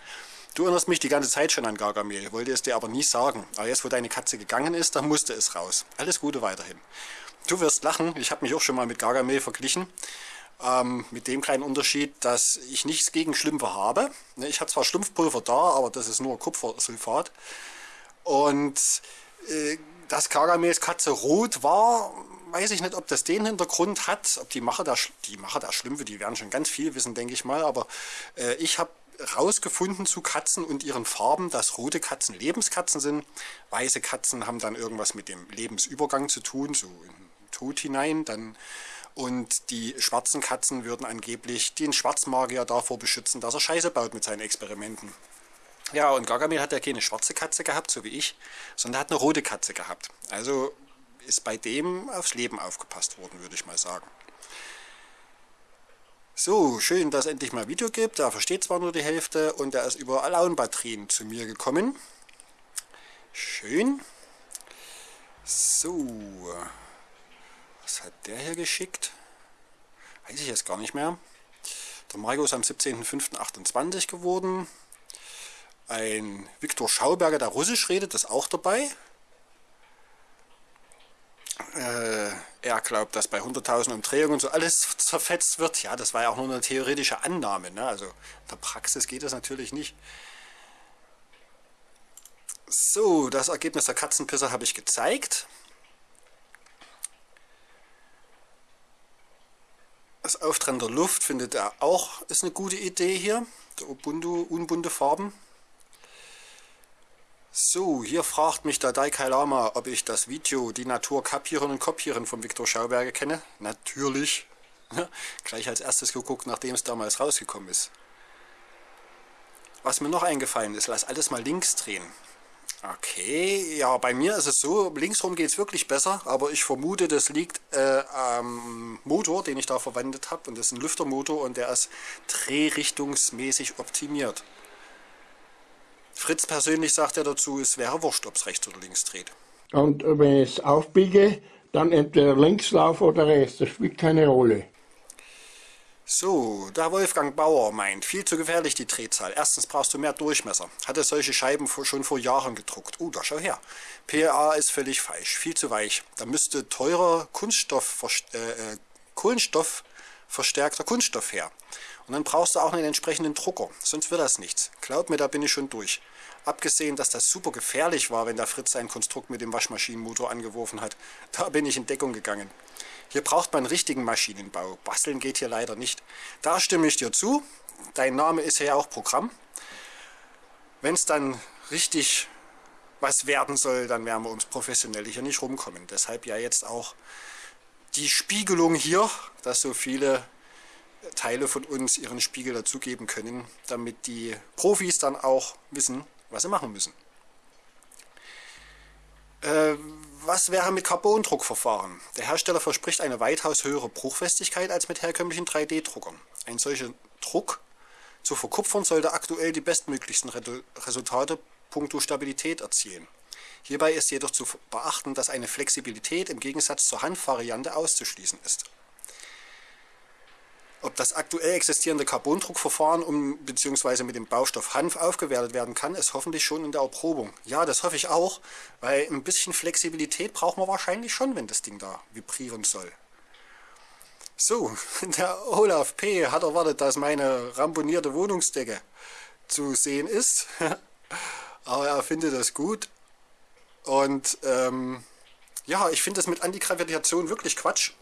Du erinnerst mich die ganze Zeit schon an Gargamel, wollte es dir aber nie sagen. Aber jetzt, wo deine Katze gegangen ist, da musste es raus. Alles Gute weiterhin. Du wirst lachen, ich habe mich auch schon mal mit Gargamel verglichen. Ähm, mit dem kleinen Unterschied, dass ich nichts gegen Schlümpfe habe. Ne, ich habe zwar Schlumpfpulver da, aber das ist nur Kupfersulfat. Und äh, dass Kagamels Katze rot war, weiß ich nicht, ob das den Hintergrund hat, ob die Macher der, die Macher der Schlümpfe, die werden schon ganz viel wissen, denke ich mal, aber äh, ich habe rausgefunden zu Katzen und ihren Farben, dass rote Katzen Lebenskatzen sind. Weiße Katzen haben dann irgendwas mit dem Lebensübergang zu tun, so in den Tod hinein. Dann, und die schwarzen Katzen würden angeblich den Schwarzmagier davor beschützen, dass er Scheiße baut mit seinen Experimenten. Ja, und Gargamel hat ja keine schwarze Katze gehabt, so wie ich, sondern hat eine rote Katze gehabt. Also ist bei dem aufs Leben aufgepasst worden, würde ich mal sagen. So, schön, dass es endlich mal Video gibt. Er versteht zwar nur die Hälfte und er ist über Alaun-Batterien zu mir gekommen. Schön. So, was hat der hier geschickt? Weiß ich jetzt gar nicht mehr. Der Marco ist am 17.05.28 geworden. Ein Viktor Schauberger, der Russisch redet, ist auch dabei. Äh, er glaubt, dass bei 100.000 Umdrehungen so alles zerfetzt wird. Ja, das war ja auch nur eine theoretische Annahme. Ne? Also in der Praxis geht das natürlich nicht. So, das Ergebnis der Katzenpisse habe ich gezeigt. Das Auftrennen der Luft findet er auch, ist eine gute Idee hier. Der Ubuntu, unbunte Farben. So, hier fragt mich der Daikai Lama, ob ich das Video Die Natur kapieren und kopieren von Viktor Schauberger kenne. Natürlich. Gleich als erstes geguckt, nachdem es damals rausgekommen ist. Was mir noch eingefallen ist, lass alles mal links drehen. Okay, ja, bei mir ist es so, linksrum geht es wirklich besser, aber ich vermute, das liegt äh, am Motor, den ich da verwendet habe. Und das ist ein Lüftermotor und der ist drehrichtungsmäßig optimiert. Fritz persönlich sagt ja dazu, es wäre wurscht, ob es rechts oder links dreht. Und wenn ich es aufbiege, dann entweder Linkslauf oder rechts, das spielt keine Rolle. So, der Wolfgang Bauer meint, viel zu gefährlich die Drehzahl. Erstens brauchst du mehr Durchmesser. Hatte solche Scheiben schon vor Jahren gedruckt. Oh, da schau her. PA ist völlig falsch, viel zu weich. Da müsste teurer Kunststoff, äh, äh, Kohlenstoffverstärkter Kunststoff her. Und dann brauchst du auch einen entsprechenden Drucker, sonst wird das nichts. Glaub mir, da bin ich schon durch. Abgesehen, dass das super gefährlich war, wenn der Fritz sein Konstrukt mit dem Waschmaschinenmotor angeworfen hat. Da bin ich in Deckung gegangen. Hier braucht man richtigen Maschinenbau. Basteln geht hier leider nicht. Da stimme ich dir zu. Dein Name ist ja auch Programm. Wenn es dann richtig was werden soll, dann werden wir uns professionell hier nicht rumkommen. Deshalb ja jetzt auch die Spiegelung hier, dass so viele Teile von uns ihren Spiegel dazugeben können, damit die Profis dann auch wissen, was sie machen müssen. Äh, was wäre mit Carbondruckverfahren? Der Hersteller verspricht eine weitaus höhere Bruchfestigkeit als mit herkömmlichen 3D-Druckern. Ein solcher Druck zu verkupfern sollte aktuell die bestmöglichsten Resultate punkto Stabilität erzielen. Hierbei ist jedoch zu beachten, dass eine Flexibilität im Gegensatz zur Handvariante auszuschließen ist. Ob das aktuell existierende Carbondruckverfahren um bzw. mit dem Baustoff Hanf aufgewertet werden kann, ist hoffentlich schon in der Erprobung. Ja, das hoffe ich auch, weil ein bisschen Flexibilität brauchen wir wahrscheinlich schon, wenn das Ding da vibrieren soll. So, der Olaf P. hat erwartet, dass meine ramponierte Wohnungsdecke zu sehen ist. Aber er findet das gut. Und ähm, ja, ich finde das mit Antigravitation wirklich Quatsch.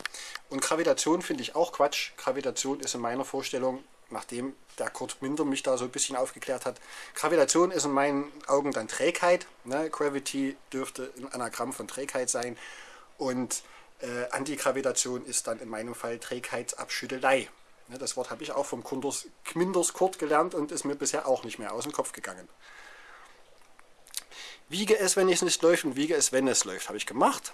Und Gravitation finde ich auch Quatsch. Gravitation ist in meiner Vorstellung, nachdem der Kurt Minder mich da so ein bisschen aufgeklärt hat, Gravitation ist in meinen Augen dann Trägheit. Ne? Gravity dürfte ein Anagramm von Trägheit sein. Und äh, Antigravitation ist dann in meinem Fall Trägheitsabschüttelei. Ne? Das Wort habe ich auch vom Kunders, Kminders Kurt gelernt und ist mir bisher auch nicht mehr aus dem Kopf gegangen. Wiege es, wenn es nicht läuft und wiege es, wenn es läuft. Habe ich gemacht.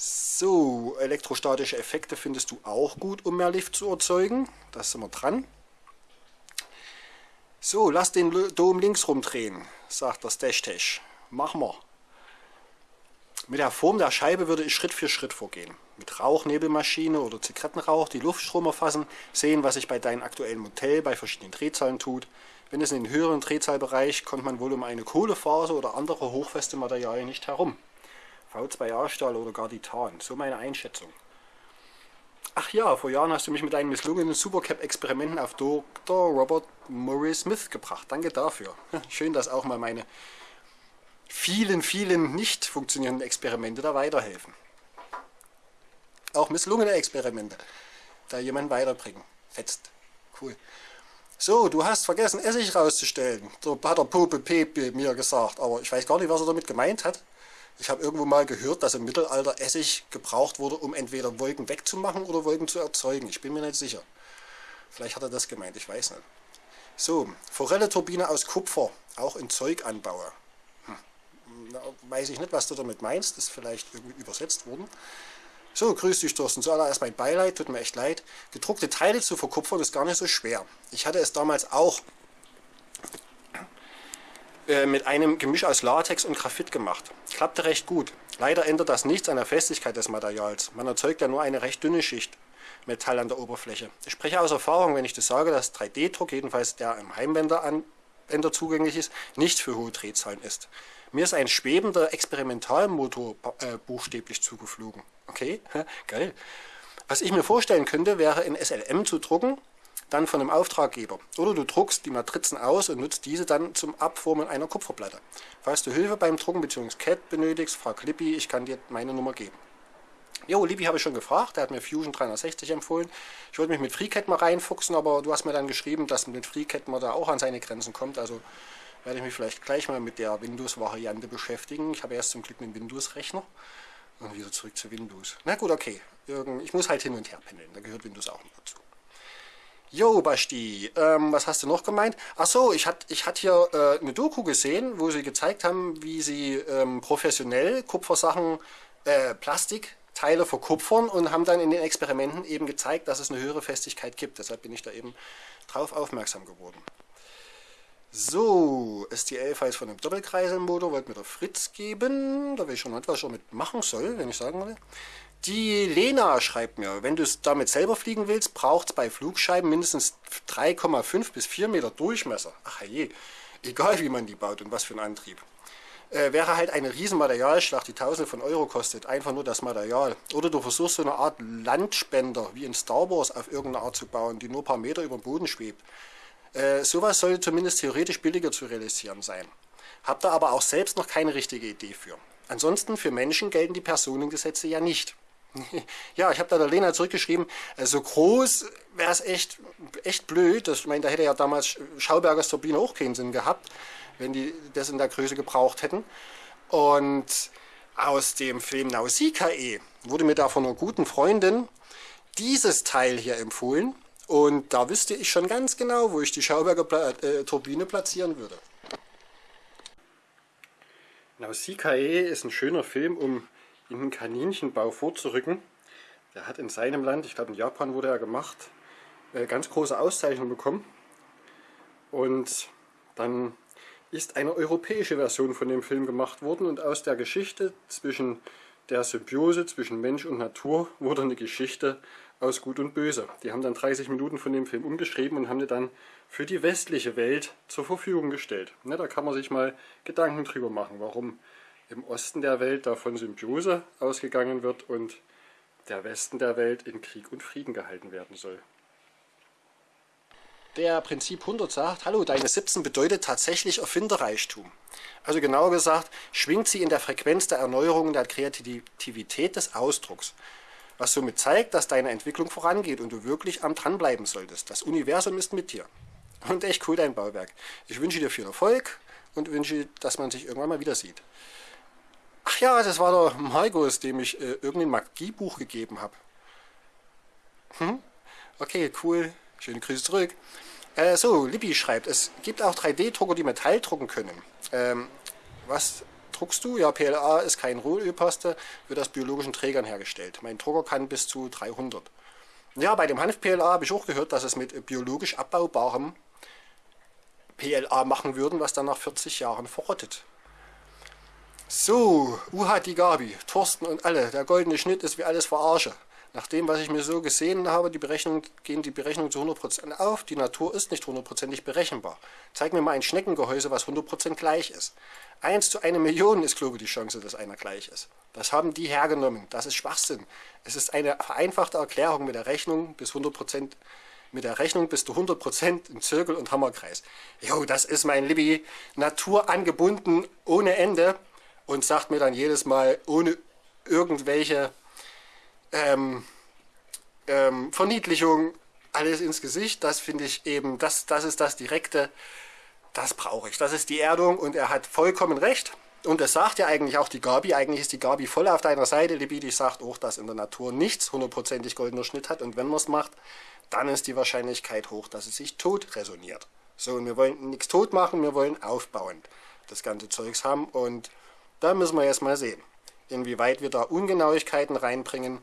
So, elektrostatische Effekte findest du auch gut, um mehr Lift zu erzeugen. Da sind wir dran. So, lass den Dom links rumdrehen, sagt der Stash-Tash. Machen wir. Mit der Form der Scheibe würde ich Schritt für Schritt vorgehen. Mit Rauchnebelmaschine oder Zigarettenrauch die Luftstrom erfassen, sehen, was sich bei deinem aktuellen Modell bei verschiedenen Drehzahlen tut wenn es in den höheren Drehzahlbereich kommt man wohl um eine Kohlefaser oder andere hochfeste Materialien nicht herum. V2A-Stahl oder gar Titan, so meine Einschätzung. Ach ja, vor Jahren hast du mich mit deinen misslungenen Supercap-Experimenten auf Dr. Robert Murray Smith gebracht. Danke dafür. Schön, dass auch mal meine vielen, vielen nicht funktionierenden Experimente da weiterhelfen. Auch misslungene Experimente da jemand weiterbringen. Fetzt. Cool. So, du hast vergessen, Essig rauszustellen. So hat der Pope Pepe mir gesagt. Aber ich weiß gar nicht, was er damit gemeint hat. Ich habe irgendwo mal gehört, dass im Mittelalter Essig gebraucht wurde, um entweder Wolken wegzumachen oder Wolken zu erzeugen. Ich bin mir nicht sicher. Vielleicht hat er das gemeint, ich weiß nicht. So, Forelle-Turbine aus Kupfer, auch in Zeug anbaue. Hm. weiß ich nicht, was du damit meinst. Ist vielleicht irgendwie übersetzt worden. So, grüß dich Thorsten. Zuallererst mein Beileid, tut mir echt leid. Gedruckte Teile zu verkupfern ist gar nicht so schwer. Ich hatte es damals auch äh, mit einem Gemisch aus Latex und Graphit gemacht. Klappte recht gut. Leider ändert das nichts an der Festigkeit des Materials. Man erzeugt ja nur eine recht dünne Schicht Metall an der Oberfläche. Ich spreche aus Erfahrung, wenn ich das sage, dass 3D-Druck, jedenfalls der im Heimbänder zugänglich ist, nicht für hohe Drehzahlen ist. Mir ist ein schwebender Experimentalmotor äh, buchstäblich zugeflogen. Okay, geil. Was ich mir vorstellen könnte, wäre in SLM zu drucken, dann von einem Auftraggeber. Oder du druckst die Matrizen aus und nutzt diese dann zum Abformen einer Kupferplatte. Falls du Hilfe beim Drucken bzw. CAD benötigst, frag Libby, ich kann dir meine Nummer geben. Jo, Libby habe ich schon gefragt, der hat mir Fusion 360 empfohlen. Ich wollte mich mit FreeCAD mal reinfuchsen, aber du hast mir dann geschrieben, dass mit FreeCAD man da auch an seine Grenzen kommt. Also werde ich mich vielleicht gleich mal mit der Windows-Variante beschäftigen. Ich habe erst zum Glück einen Windows-Rechner. Und wieder zurück zu Windows. Na gut, okay. Ich muss halt hin und her pendeln. Da gehört Windows auch noch dazu. Jo, Basti, ähm, was hast du noch gemeint? Achso, ich hatte ich hat hier äh, eine Doku gesehen, wo sie gezeigt haben, wie sie ähm, professionell Kupfersachen, äh, Plastikteile verkupfern und haben dann in den Experimenten eben gezeigt, dass es eine höhere Festigkeit gibt. Deshalb bin ich da eben drauf aufmerksam geworden. So, STL-Files von einem Doppelkreiselmotor wollte mir der Fritz geben. Da will ich schon nicht, was ich damit machen soll, wenn ich sagen will. Die Lena schreibt mir, wenn du es damit selber fliegen willst, braucht es bei Flugscheiben mindestens 3,5 bis 4 Meter Durchmesser. Ach je, egal wie man die baut und was für ein Antrieb. Äh, wäre halt eine riesen Materialschlacht, die tausende von Euro kostet. Einfach nur das Material. Oder du versuchst so eine Art Landspender wie in Star Wars auf irgendeine Art zu bauen, die nur ein paar Meter über dem Boden schwebt. Äh, sowas sollte zumindest theoretisch billiger zu realisieren sein. Habt ihr aber auch selbst noch keine richtige Idee für. Ansonsten für Menschen gelten die Personengesetze ja nicht. ja, ich habe da der Lena zurückgeschrieben, äh, so groß wäre es echt, echt blöd. Das, ich meine, da hätte ja damals Schaubergers Turbine auch keinen Sinn gehabt, wenn die das in der Größe gebraucht hätten. Und aus dem Film Nausikae wurde mir da von einer guten Freundin dieses Teil hier empfohlen. Und da wüsste ich schon ganz genau, wo ich die Schauberger Pla äh, Turbine platzieren würde. Nausikae ist ein schöner Film, um in den Kaninchenbau vorzurücken. Der hat in seinem Land, ich glaube in Japan wurde er gemacht, äh, ganz große Auszeichnungen bekommen. Und dann ist eine europäische Version von dem Film gemacht worden und aus der Geschichte zwischen der Symbiose zwischen Mensch und Natur wurde eine Geschichte aus Gut und Böse. Die haben dann 30 Minuten von dem Film umgeschrieben und haben die dann für die westliche Welt zur Verfügung gestellt. Ne, da kann man sich mal Gedanken drüber machen, warum im Osten der Welt da von Symbiose ausgegangen wird und der Westen der Welt in Krieg und Frieden gehalten werden soll. der Prinzip 100 sagt, hallo, deine 17 bedeutet tatsächlich Erfinderreichtum. Also genauer gesagt, schwingt sie in der Frequenz der Erneuerung der Kreativität des Ausdrucks. Was somit zeigt, dass deine Entwicklung vorangeht und du wirklich am dranbleiben solltest. Das Universum ist mit dir. Und echt cool dein Bauwerk. Ich wünsche dir viel Erfolg und wünsche, dass man sich irgendwann mal wieder sieht. Ach ja, das war der Margos, dem ich äh, irgendein Magiebuch gegeben habe. Hm? Okay, cool. Schöne Grüße zurück. Äh, so, Libby schreibt, es gibt auch 3D-Drucker, die Metall drucken können. Ähm, was druckst du? Ja, PLA ist kein Rohölpaste, wird aus biologischen Trägern hergestellt. Mein Drucker kann bis zu 300. Ja, bei dem Hanf-PLA habe ich auch gehört, dass es mit biologisch abbaubarem PLA machen würden, was dann nach 40 Jahren verrottet. So, Uha die Gabi, Thorsten und alle, der goldene Schnitt ist wie alles verarsche. Nach dem, was ich mir so gesehen habe, die Berechnung, gehen die Berechnungen zu 100% auf. Die Natur ist nicht hundertprozentig berechenbar. Zeig mir mal ein Schneckengehäuse, was 100% gleich ist. 1 zu eine Million ist, glaube ich, die Chance, dass einer gleich ist. Das haben die hergenommen. Das ist Schwachsinn. Es ist eine vereinfachte Erklärung mit der Rechnung bis 100% mit der Rechnung bist du 100% im Zirkel- und Hammerkreis. Jo, das ist mein Libby. Natur angebunden ohne Ende und sagt mir dann jedes Mal ohne irgendwelche ähm, ähm, Verniedlichung, alles ins Gesicht. Das finde ich eben, das, das ist das Direkte, das brauche ich. Das ist die Erdung und er hat vollkommen recht. Und das sagt ja eigentlich auch die Gabi. Eigentlich ist die Gabi voll auf deiner Seite. Libidi sagt auch, dass in der Natur nichts hundertprozentig goldener Schnitt hat. Und wenn man es macht, dann ist die Wahrscheinlichkeit hoch, dass es sich tot resoniert. So, und wir wollen nichts tot machen, wir wollen aufbauend das ganze Zeugs haben. Und da müssen wir jetzt mal sehen inwieweit wir da Ungenauigkeiten reinbringen,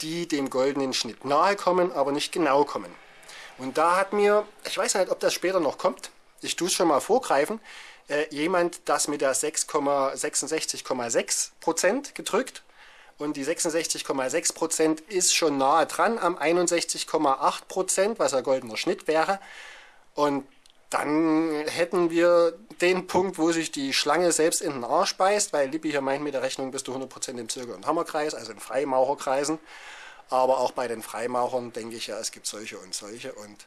die dem goldenen Schnitt nahe kommen, aber nicht genau kommen. Und da hat mir, ich weiß nicht, ob das später noch kommt, ich tue es schon mal vorgreifen, äh, jemand das mit der 6,66,6% gedrückt. Und die 66,6% ist schon nahe dran am 61,8%, was ein goldener Schnitt wäre. Und dann hätten wir den Punkt, wo sich die Schlange selbst in den Arsch beißt, weil Lippi hier meint, mit der Rechnung bist du 100% im Zirkel- und Hammerkreis, also in Freimaucherkreisen. Aber auch bei den Freimauchern denke ich ja, es gibt solche und solche. Und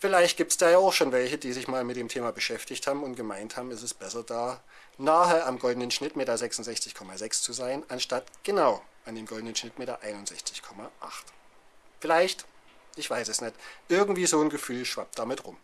vielleicht gibt es da ja auch schon welche, die sich mal mit dem Thema beschäftigt haben und gemeint haben, es ist besser da nahe am goldenen Schnitt mit der 66,6 zu sein, anstatt genau an dem goldenen Schnitt mit der 61,8. Vielleicht, ich weiß es nicht, irgendwie so ein Gefühl schwappt damit rum.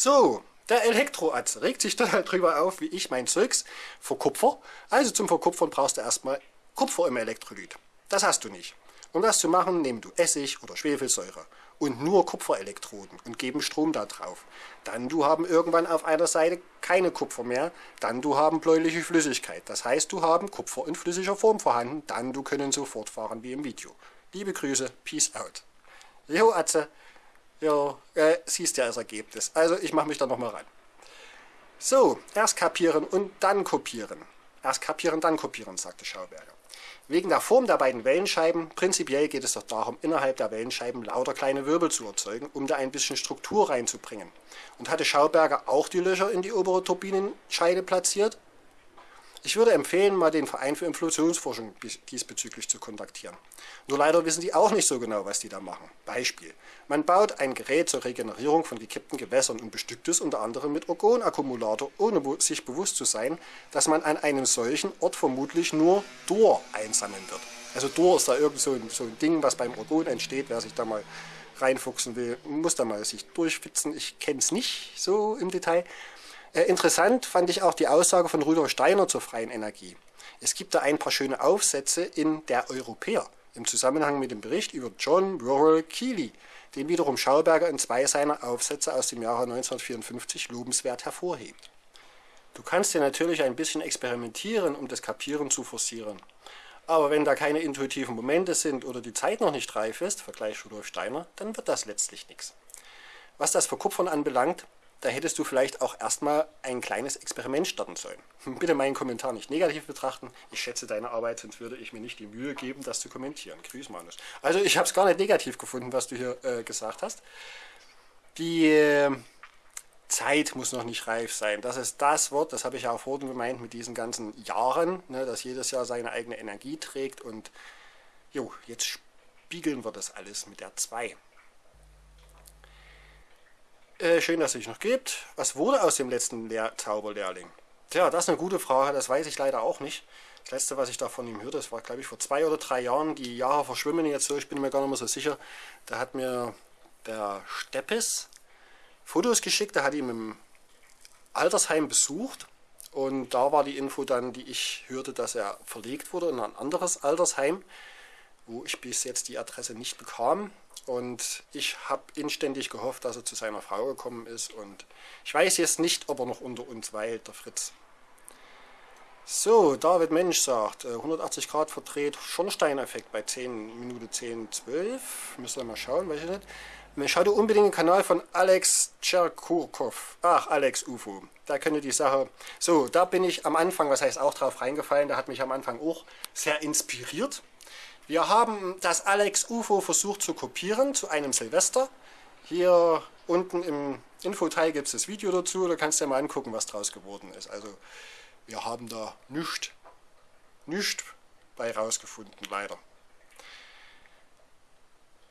So, der Elektroatz regt sich total drüber auf, wie ich mein Zeugs verkupfer. Also zum Verkupfern brauchst du erstmal Kupfer im Elektrolyt. Das hast du nicht. Um das zu machen, nehmen du Essig oder Schwefelsäure und nur Kupferelektroden und geben Strom da drauf. Dann du haben irgendwann auf einer Seite keine Kupfer mehr, dann du haben bläuliche Flüssigkeit. Das heißt, du haben Kupfer in flüssiger Form vorhanden, dann du können so fortfahren wie im Video. Liebe Grüße, Peace out. Jo, Atze, ja, äh, siehst ja das Ergebnis. Also ich mache mich da nochmal ran. So, erst kapieren und dann kopieren. Erst kapieren, dann kopieren, sagte Schauberger. Wegen der Form der beiden Wellenscheiben, prinzipiell geht es doch darum, innerhalb der Wellenscheiben lauter kleine Wirbel zu erzeugen, um da ein bisschen Struktur reinzubringen. Und hatte Schauberger auch die Löcher in die obere Turbinenscheide platziert? Ich würde empfehlen, mal den Verein für Inflationsforschung diesbezüglich zu kontaktieren. Nur leider wissen die auch nicht so genau, was die da machen. Beispiel. Man baut ein Gerät zur Regenerierung von gekippten Gewässern und bestückt es unter anderem mit Orgonakkumulator, ohne sich bewusst zu sein, dass man an einem solchen Ort vermutlich nur Dor einsammeln wird. Also Dor ist da irgend so ein, so ein Ding, was beim Orgon entsteht. Wer sich da mal reinfuchsen will, muss da mal sich durchfitzen. Ich kenne es nicht so im Detail. Äh, interessant fand ich auch die Aussage von Rudolf Steiner zur freien Energie. Es gibt da ein paar schöne Aufsätze in Der Europäer im Zusammenhang mit dem Bericht über John Rural Keely, den wiederum Schauberger in zwei seiner Aufsätze aus dem Jahre 1954 lobenswert hervorhebt. Du kannst ja natürlich ein bisschen experimentieren, um das Kapieren zu forcieren. Aber wenn da keine intuitiven Momente sind oder die Zeit noch nicht reif ist, Vergleich Rudolf Steiner, dann wird das letztlich nichts. Was das Verkupfern anbelangt, da hättest du vielleicht auch erstmal ein kleines Experiment starten sollen. Bitte meinen Kommentar nicht negativ betrachten. Ich schätze deine Arbeit, sonst würde ich mir nicht die Mühe geben, das zu kommentieren. Grüß, Manus. Also ich habe es gar nicht negativ gefunden, was du hier äh, gesagt hast. Die äh, Zeit muss noch nicht reif sein. Das ist das Wort, das habe ich ja auch vorhin gemeint mit diesen ganzen Jahren, ne, dass jedes Jahr seine eigene Energie trägt. Und jo, jetzt spiegeln wir das alles mit der 2. Äh, schön, dass es sich noch gibt. Was wurde aus dem letzten Lehr Zauberlehrling? Tja, das ist eine gute Frage, das weiß ich leider auch nicht. Das letzte, was ich da von ihm hörte, das war, glaube ich, vor zwei oder drei Jahren. Die Jahre verschwimmen jetzt so, ich bin mir gar nicht mehr so sicher. Da hat mir der Steppes Fotos geschickt, der hat ihn im Altersheim besucht. Und da war die Info dann, die ich hörte, dass er verlegt wurde in ein anderes Altersheim, wo ich bis jetzt die Adresse nicht bekam. Und ich habe inständig gehofft, dass er zu seiner Frau gekommen ist. Und ich weiß jetzt nicht, ob er noch unter uns weilt, der Fritz. So, David Mensch sagt, 180 äh, Grad verdreht, Schornsteineffekt bei 10 Minute 10, 12. Müssen wir mal schauen, welche nicht. Schau dir unbedingt den Kanal von Alex Tscherkurkov. Ach, Alex UFO. Da könnte die Sache... So, da bin ich am Anfang, was heißt auch drauf reingefallen, da hat mich am Anfang auch sehr inspiriert. Wir haben das Alex UFO versucht zu kopieren zu einem Silvester. Hier unten im Infoteil gibt es das Video dazu, da kannst du dir mal angucken, was draus geworden ist. Also wir haben da nichts, nichts bei rausgefunden, leider.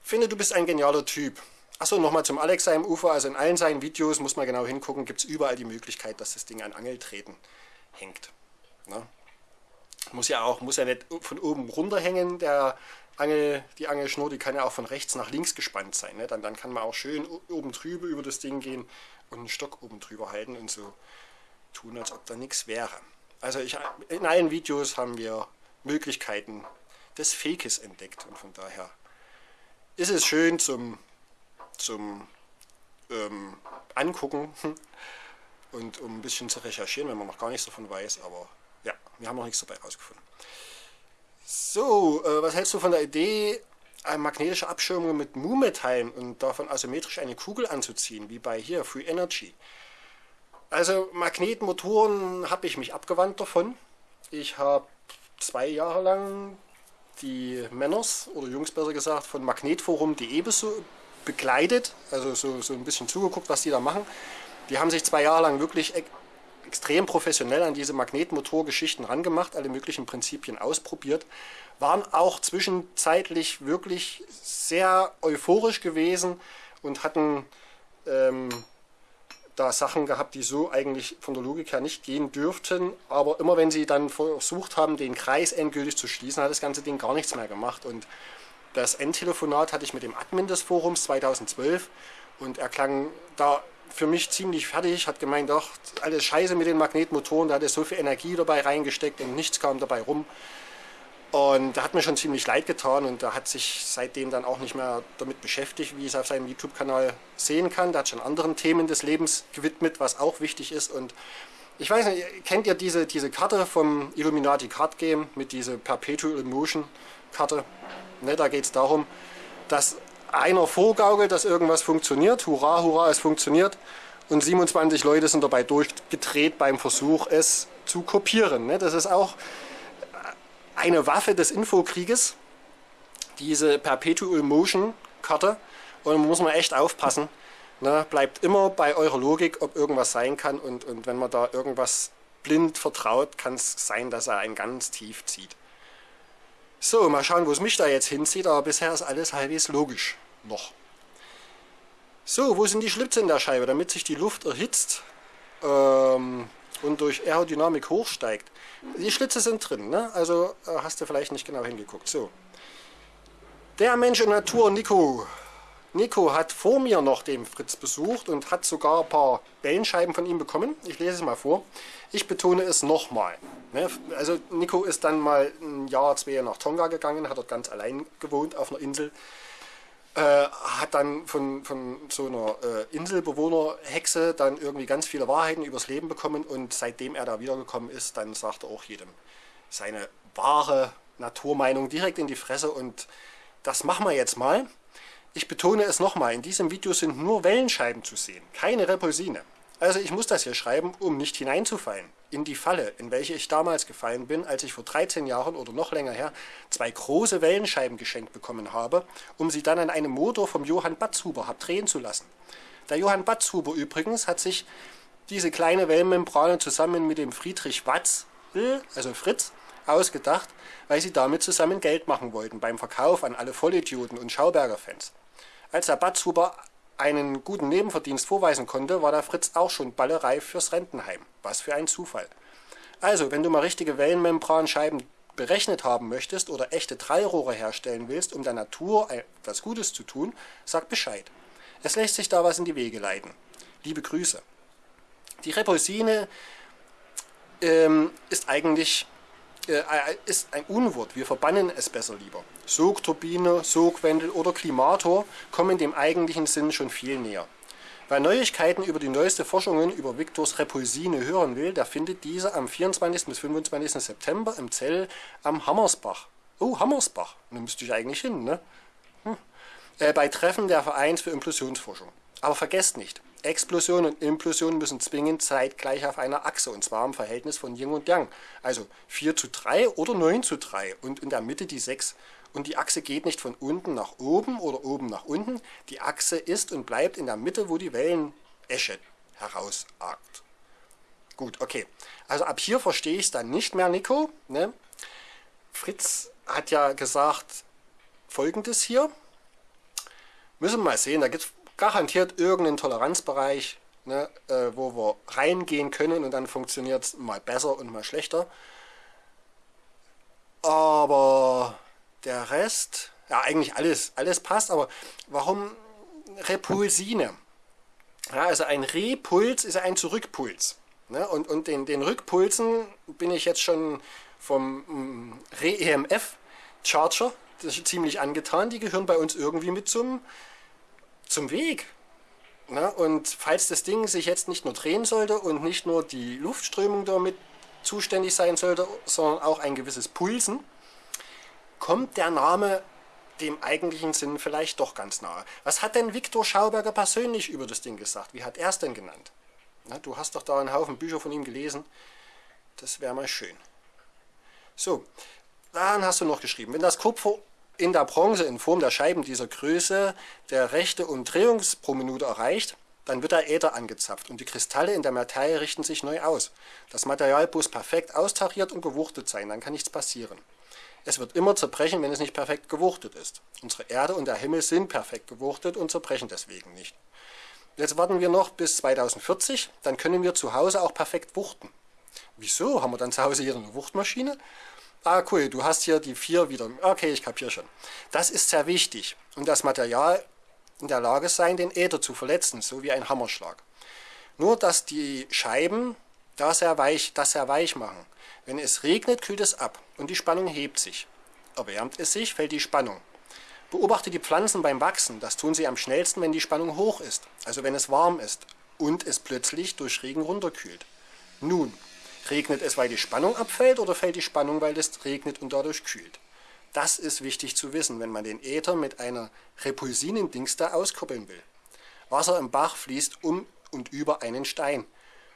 Finde, du bist ein genialer Typ. Achso, nochmal zum Alex seinem Ufer. Also in allen seinen Videos, muss man genau hingucken, gibt es überall die Möglichkeit, dass das Ding an Angeltreten hängt. Ne? Muss ja auch, muss ja nicht von oben runter hängen, der Angel, die Angelschnur, die kann ja auch von rechts nach links gespannt sein. Ne? Dann, dann kann man auch schön oben drüber über das Ding gehen und einen Stock oben drüber halten und so tun, als ob da nichts wäre. Also ich, in allen Videos haben wir Möglichkeiten des Fakes entdeckt und von daher ist es schön zum, zum ähm, Angucken und um ein bisschen zu recherchieren, wenn man noch gar nichts davon weiß, aber wir haben noch nichts dabei rausgefunden. So, äh, was hältst du von der Idee, eine magnetische Abschirmung mit Mu-Metallen und davon asymmetrisch eine Kugel anzuziehen, wie bei hier, Free Energy? Also Magnetmotoren habe ich mich abgewandt davon. Ich habe zwei Jahre lang die Männers, oder Jungs besser gesagt, von magnetforum.de begleitet, also so, so ein bisschen zugeguckt, was die da machen. Die haben sich zwei Jahre lang wirklich extrem professionell an diese Magnetmotorgeschichten rangemacht, alle möglichen Prinzipien ausprobiert, waren auch zwischenzeitlich wirklich sehr euphorisch gewesen und hatten ähm, da Sachen gehabt, die so eigentlich von der Logik her nicht gehen dürften, aber immer wenn sie dann versucht haben, den Kreis endgültig zu schließen, hat das ganze Ding gar nichts mehr gemacht. Und das Endtelefonat hatte ich mit dem Admin des Forums 2012 und er klang da für mich ziemlich fertig, hat gemeint, doch, alles scheiße mit den Magnetmotoren, da hat er so viel Energie dabei reingesteckt und nichts kam dabei rum. Und da hat mir schon ziemlich leid getan und da hat sich seitdem dann auch nicht mehr damit beschäftigt, wie ich es auf seinem YouTube-Kanal sehen kann. Da hat schon anderen Themen des Lebens gewidmet, was auch wichtig ist. Und ich weiß nicht, kennt ihr diese, diese Karte vom Illuminati Card Game mit dieser Perpetual Motion Karte? Ne, da geht es darum, dass einer vorgaukelt, dass irgendwas funktioniert. Hurra, hurra, es funktioniert. Und 27 Leute sind dabei durchgedreht beim Versuch, es zu kopieren. Ne? Das ist auch eine Waffe des Infokrieges, diese Perpetual Motion Karte. Und da muss man echt aufpassen. Ne? Bleibt immer bei eurer Logik, ob irgendwas sein kann. Und, und wenn man da irgendwas blind vertraut, kann es sein, dass er einen ganz tief zieht. So, mal schauen, wo es mich da jetzt hinzieht, aber bisher ist alles halbwegs logisch. Noch. So, wo sind die Schlitze in der Scheibe, damit sich die Luft erhitzt ähm, und durch Aerodynamik hochsteigt? Die Schlitze sind drin, ne? also äh, hast du vielleicht nicht genau hingeguckt. So. Der Mensch in Natur, Nico. Nico hat vor mir noch den Fritz besucht und hat sogar ein paar Wellenscheiben von ihm bekommen. Ich lese es mal vor. Ich betone es nochmal. Ne? Also Nico ist dann mal ein Jahr, zwei Jahre nach Tonga gegangen, hat dort ganz allein gewohnt auf einer Insel. Äh, hat dann von, von so einer äh, Inselbewohnerhexe dann irgendwie ganz viele Wahrheiten übers Leben bekommen und seitdem er da wiedergekommen ist, dann sagt er auch jedem seine wahre Naturmeinung direkt in die Fresse und das machen wir jetzt mal. Ich betone es nochmal, in diesem Video sind nur Wellenscheiben zu sehen, keine Repulsine. Also ich muss das hier schreiben, um nicht hineinzufallen in die Falle, in welche ich damals gefallen bin, als ich vor 13 Jahren oder noch länger her zwei große Wellenscheiben geschenkt bekommen habe, um sie dann an einem Motor vom Johann Batzhuber habe drehen zu lassen. Der Johann Batzhuber übrigens hat sich diese kleine Wellenmembrane zusammen mit dem Friedrich Watz, also Fritz, ausgedacht, weil sie damit zusammen Geld machen wollten beim Verkauf an alle Vollidioten und Schauberger-Fans. Als der Batzhuber einen guten Nebenverdienst vorweisen konnte, war der Fritz auch schon ballereif fürs Rentenheim. Was für ein Zufall. Also, wenn du mal richtige Wellenmembranscheiben berechnet haben möchtest oder echte Drallrohre herstellen willst, um der Natur etwas Gutes zu tun, sag Bescheid. Es lässt sich da was in die Wege leiten. Liebe Grüße. Die Repulsine ähm, ist eigentlich äh, ist ein Unwort. Wir verbannen es besser lieber. Sogturbine, Sogwendel oder Klimator kommen dem eigentlichen Sinn schon viel näher. Wer Neuigkeiten über die neueste Forschungen über Victors Repulsine hören will, der findet diese am 24. bis 25. September im Zell am Hammersbach. Oh, Hammersbach. Da müsste ich eigentlich hin, ne? Hm. Äh, bei Treffen der Vereins für Implosionsforschung. Aber vergesst nicht, Explosion und Implosion müssen zwingend zeitgleich auf einer Achse, und zwar im Verhältnis von Yin und Yang. Also 4 zu 3 oder 9 zu 3 und in der Mitte die 6. Und die Achse geht nicht von unten nach oben oder oben nach unten. Die Achse ist und bleibt in der Mitte, wo die Wellenesche herausragt. Gut, okay. Also ab hier verstehe ich es dann nicht mehr, Nico. Ne? Fritz hat ja gesagt, folgendes hier. Müssen wir mal sehen, da gibt es garantiert irgendeinen Toleranzbereich, ne, äh, wo wir reingehen können und dann funktioniert es mal besser und mal schlechter. Aber der Rest, ja eigentlich alles, alles passt, aber warum Repulsine? Ja, also ein Repuls ist ein Zurückpuls. Ne? Und, und den, den Rückpulsen bin ich jetzt schon vom mm, Re-EMF-Charger ziemlich angetan. Die gehören bei uns irgendwie mit zum zum Weg. Na, und falls das Ding sich jetzt nicht nur drehen sollte und nicht nur die Luftströmung damit zuständig sein sollte, sondern auch ein gewisses Pulsen, kommt der Name dem eigentlichen Sinn vielleicht doch ganz nahe. Was hat denn Viktor Schauberger persönlich über das Ding gesagt? Wie hat er es denn genannt? Na, du hast doch da einen Haufen Bücher von ihm gelesen. Das wäre mal schön. So, dann hast du noch geschrieben, wenn das Kupfer in der Bronze in Form der Scheiben dieser Größe der rechte Umdrehungs pro Minute erreicht, dann wird der Äther angezapft und die Kristalle in der Materie richten sich neu aus. Das Material muss perfekt austariert und gewuchtet sein, dann kann nichts passieren. Es wird immer zerbrechen, wenn es nicht perfekt gewuchtet ist. Unsere Erde und der Himmel sind perfekt gewuchtet und zerbrechen deswegen nicht. Jetzt warten wir noch bis 2040, dann können wir zu Hause auch perfekt wuchten. Wieso? Haben wir dann zu Hause hier eine Wuchtmaschine? Ah, cool, du hast hier die vier wieder. Okay, ich kapiere schon. Das ist sehr wichtig. Und das Material in der Lage sein, den Äther zu verletzen, so wie ein Hammerschlag. Nur, dass die Scheiben das sehr weich, das sehr weich machen. Wenn es regnet, kühlt es ab und die Spannung hebt sich. Erwärmt es sich, fällt die Spannung. Beobachte die Pflanzen beim Wachsen. Das tun sie am schnellsten, wenn die Spannung hoch ist, also wenn es warm ist und es plötzlich durch Regen runterkühlt. Nun, Regnet es, weil die Spannung abfällt oder fällt die Spannung, weil es regnet und dadurch kühlt? Das ist wichtig zu wissen, wenn man den Äther mit einer Repulsinendings da auskoppeln will. Wasser im Bach fließt um und über einen Stein.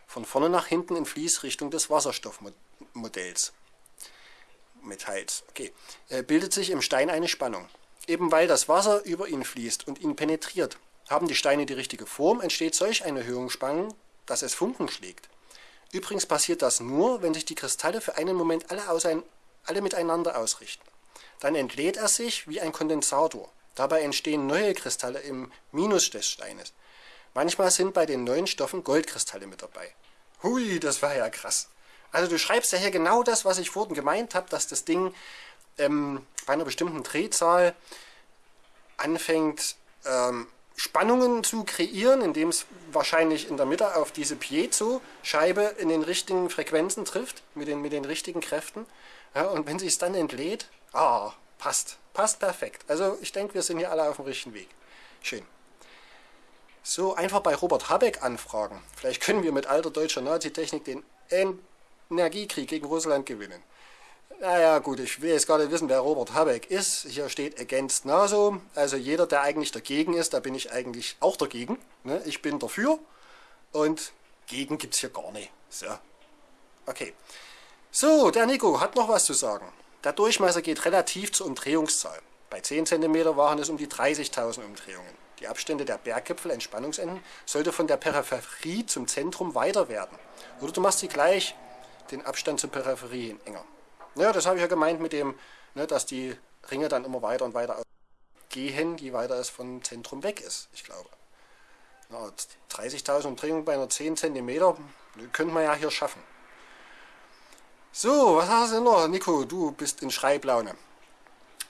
Von vorne nach hinten in Fließrichtung des Wasserstoffmodells. Metalls. Okay. Äh, bildet sich im Stein eine Spannung. Eben weil das Wasser über ihn fließt und ihn penetriert, haben die Steine die richtige Form, entsteht solch eine Erhöhungsspannung, dass es Funken schlägt. Übrigens passiert das nur, wenn sich die Kristalle für einen Moment alle, ausein, alle miteinander ausrichten. Dann entlädt er sich wie ein Kondensator. Dabei entstehen neue Kristalle im Minus des Steines. Manchmal sind bei den neuen Stoffen Goldkristalle mit dabei. Hui, das war ja krass. Also du schreibst ja hier genau das, was ich vorhin gemeint habe, dass das Ding ähm, bei einer bestimmten Drehzahl anfängt ähm, Spannungen zu kreieren, indem es wahrscheinlich in der Mitte auf diese Piezo-Scheibe in den richtigen Frequenzen trifft, mit den, mit den richtigen Kräften. Ja, und wenn sie es dann entlädt, ah, passt, passt perfekt. Also ich denke, wir sind hier alle auf dem richtigen Weg. Schön. So, einfach bei Robert Habeck anfragen. Vielleicht können wir mit alter deutscher Nazi-Technik den Energiekrieg gegen Russland gewinnen. Naja gut, ich will jetzt gar nicht wissen, wer Robert Habeck ist. Hier steht against NATO. Also jeder, der eigentlich dagegen ist, da bin ich eigentlich auch dagegen. Ne? Ich bin dafür und gegen gibt es hier gar nicht. So. Okay. So, der Nico hat noch was zu sagen. Der Durchmesser geht relativ zur Umdrehungszahl. Bei 10 cm waren es um die 30.000 Umdrehungen. Die Abstände der Berggipfel, Entspannungsenden, sollte von der Peripherie zum Zentrum weiter werden. Oder du machst sie gleich den Abstand zur Peripherie enger. Ja, das habe ich ja gemeint mit dem, ne, dass die Ringe dann immer weiter und weiter gehen, je weiter es vom Zentrum weg ist, ich glaube. Na, 30.000 Umdrehungen bei einer 10 cm könnte man ja hier schaffen. So, was hast du denn noch? Nico, du bist in Schreiblaune.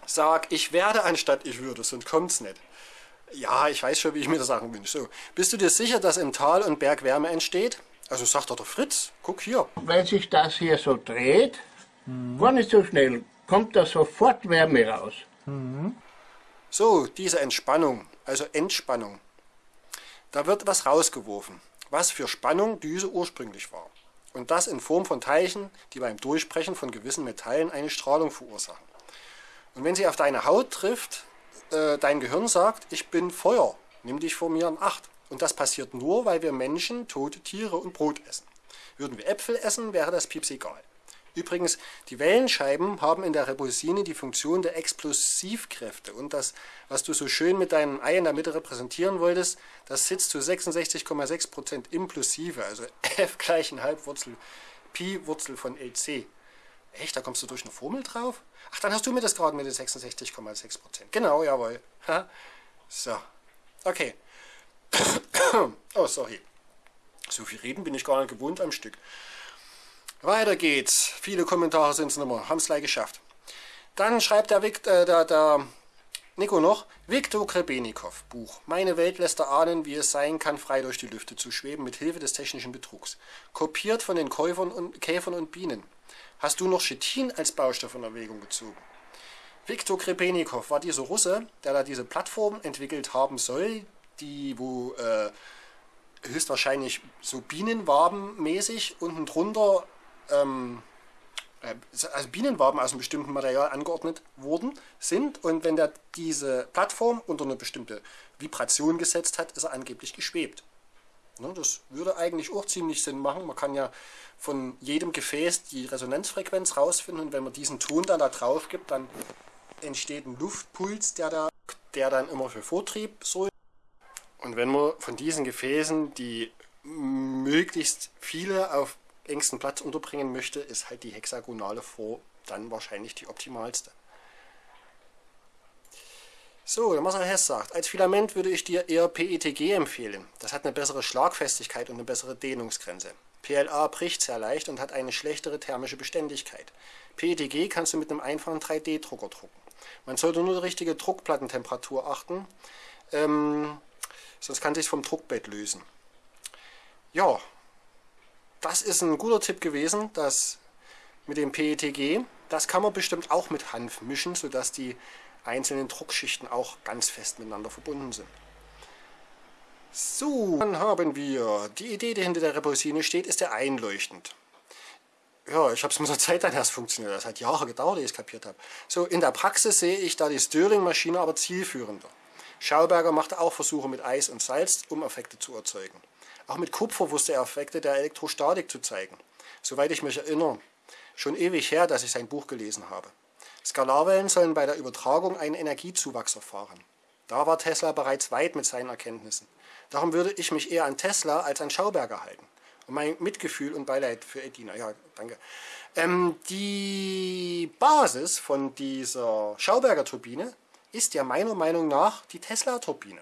Sag, ich werde anstatt ich würde, sonst kommt's nicht. Ja, ich weiß schon, wie ich mir das sagen wünsche. So, bist du dir sicher, dass im Tal und Berg Wärme entsteht? Also sagt doch der Fritz, guck hier. Wenn sich das hier so dreht, gar nicht so schnell, kommt da sofort Wärme raus. So, diese Entspannung, also Entspannung. Da wird was rausgeworfen, was für Spannung Düse ursprünglich war. Und das in Form von Teilchen, die beim Durchbrechen von gewissen Metallen eine Strahlung verursachen. Und wenn sie auf deine Haut trifft, äh, dein Gehirn sagt, ich bin Feuer, nimm dich vor mir in Acht. Und das passiert nur, weil wir Menschen tote Tiere und Brot essen. Würden wir Äpfel essen, wäre das Pieps egal. Übrigens, die Wellenscheiben haben in der Rebusine die Funktion der Explosivkräfte. Und das, was du so schön mit deinem Ei in der Mitte repräsentieren wolltest, das sitzt zu 66,6% implusive, also f gleich ein Halbwurzel Pi Wurzel von LC. Echt, da kommst du durch eine Formel drauf? Ach, dann hast du mir das gerade mit den 66,6%. Genau, jawohl. So, okay. oh, sorry. So viel reden bin ich gar nicht gewohnt am Stück. Weiter geht's. Viele Kommentare sind es mehr. Haben es gleich geschafft. Dann schreibt der, Vic, äh, der, der Nico noch, Viktor Krebenikow, Buch. Meine Welt lässt erahnen, wie es sein kann, frei durch die Lüfte zu schweben, mit Hilfe des technischen Betrugs. Kopiert von den Käufern und, Käfern und Bienen. Hast du noch Chitin als Baustoff in Erwägung gezogen? Viktor Krebenikow war dieser Russe, der da diese Plattform entwickelt haben soll, die, wo äh, höchstwahrscheinlich so Bienenwabenmäßig unten drunter ähm, also Bienenwaben aus einem bestimmten Material angeordnet worden sind und wenn der diese Plattform unter eine bestimmte Vibration gesetzt hat, ist er angeblich geschwebt. Ne, das würde eigentlich auch ziemlich Sinn machen. Man kann ja von jedem Gefäß die Resonanzfrequenz rausfinden und wenn man diesen Ton dann da drauf gibt, dann entsteht ein Luftpuls, der, da, der dann immer für Vortrieb sorgt. Und wenn man von diesen Gefäßen die möglichst viele auf engsten Platz unterbringen möchte, ist halt die hexagonale Form dann wahrscheinlich die optimalste. So, der Marcel Hess sagt, als Filament würde ich dir eher PETG empfehlen. Das hat eine bessere Schlagfestigkeit und eine bessere Dehnungsgrenze. PLA bricht sehr leicht und hat eine schlechtere thermische Beständigkeit. PETG kannst du mit einem einfachen 3D-Drucker drucken. Man sollte nur die richtige Druckplattentemperatur achten, ähm, sonst kann sich vom Druckbett lösen. Ja, das ist ein guter Tipp gewesen, das mit dem PETG. Das kann man bestimmt auch mit Hanf mischen, sodass die einzelnen Druckschichten auch ganz fest miteinander verbunden sind. So, dann haben wir, die Idee, die hinter der Repulsine steht, ist ja einleuchtend. Ja, ich habe es mit der Zeit dann erst funktioniert. Das hat Jahre gedauert, ehe ich es kapiert habe. So, in der Praxis sehe ich da die Stirling-Maschine aber zielführender. Schauberger machte auch Versuche mit Eis und Salz, um Effekte zu erzeugen. Auch mit Kupfer wusste er Effekte der Elektrostatik zu zeigen. Soweit ich mich erinnere, schon ewig her, dass ich sein Buch gelesen habe. Skalarwellen sollen bei der Übertragung einen Energiezuwachs erfahren. Da war Tesla bereits weit mit seinen Erkenntnissen. Darum würde ich mich eher an Tesla als an Schauberger halten. Und mein Mitgefühl und Beileid für Edina. Ja, danke. Ähm, die Basis von dieser Schauberger Turbine ist ja meiner Meinung nach die Tesla-Turbine.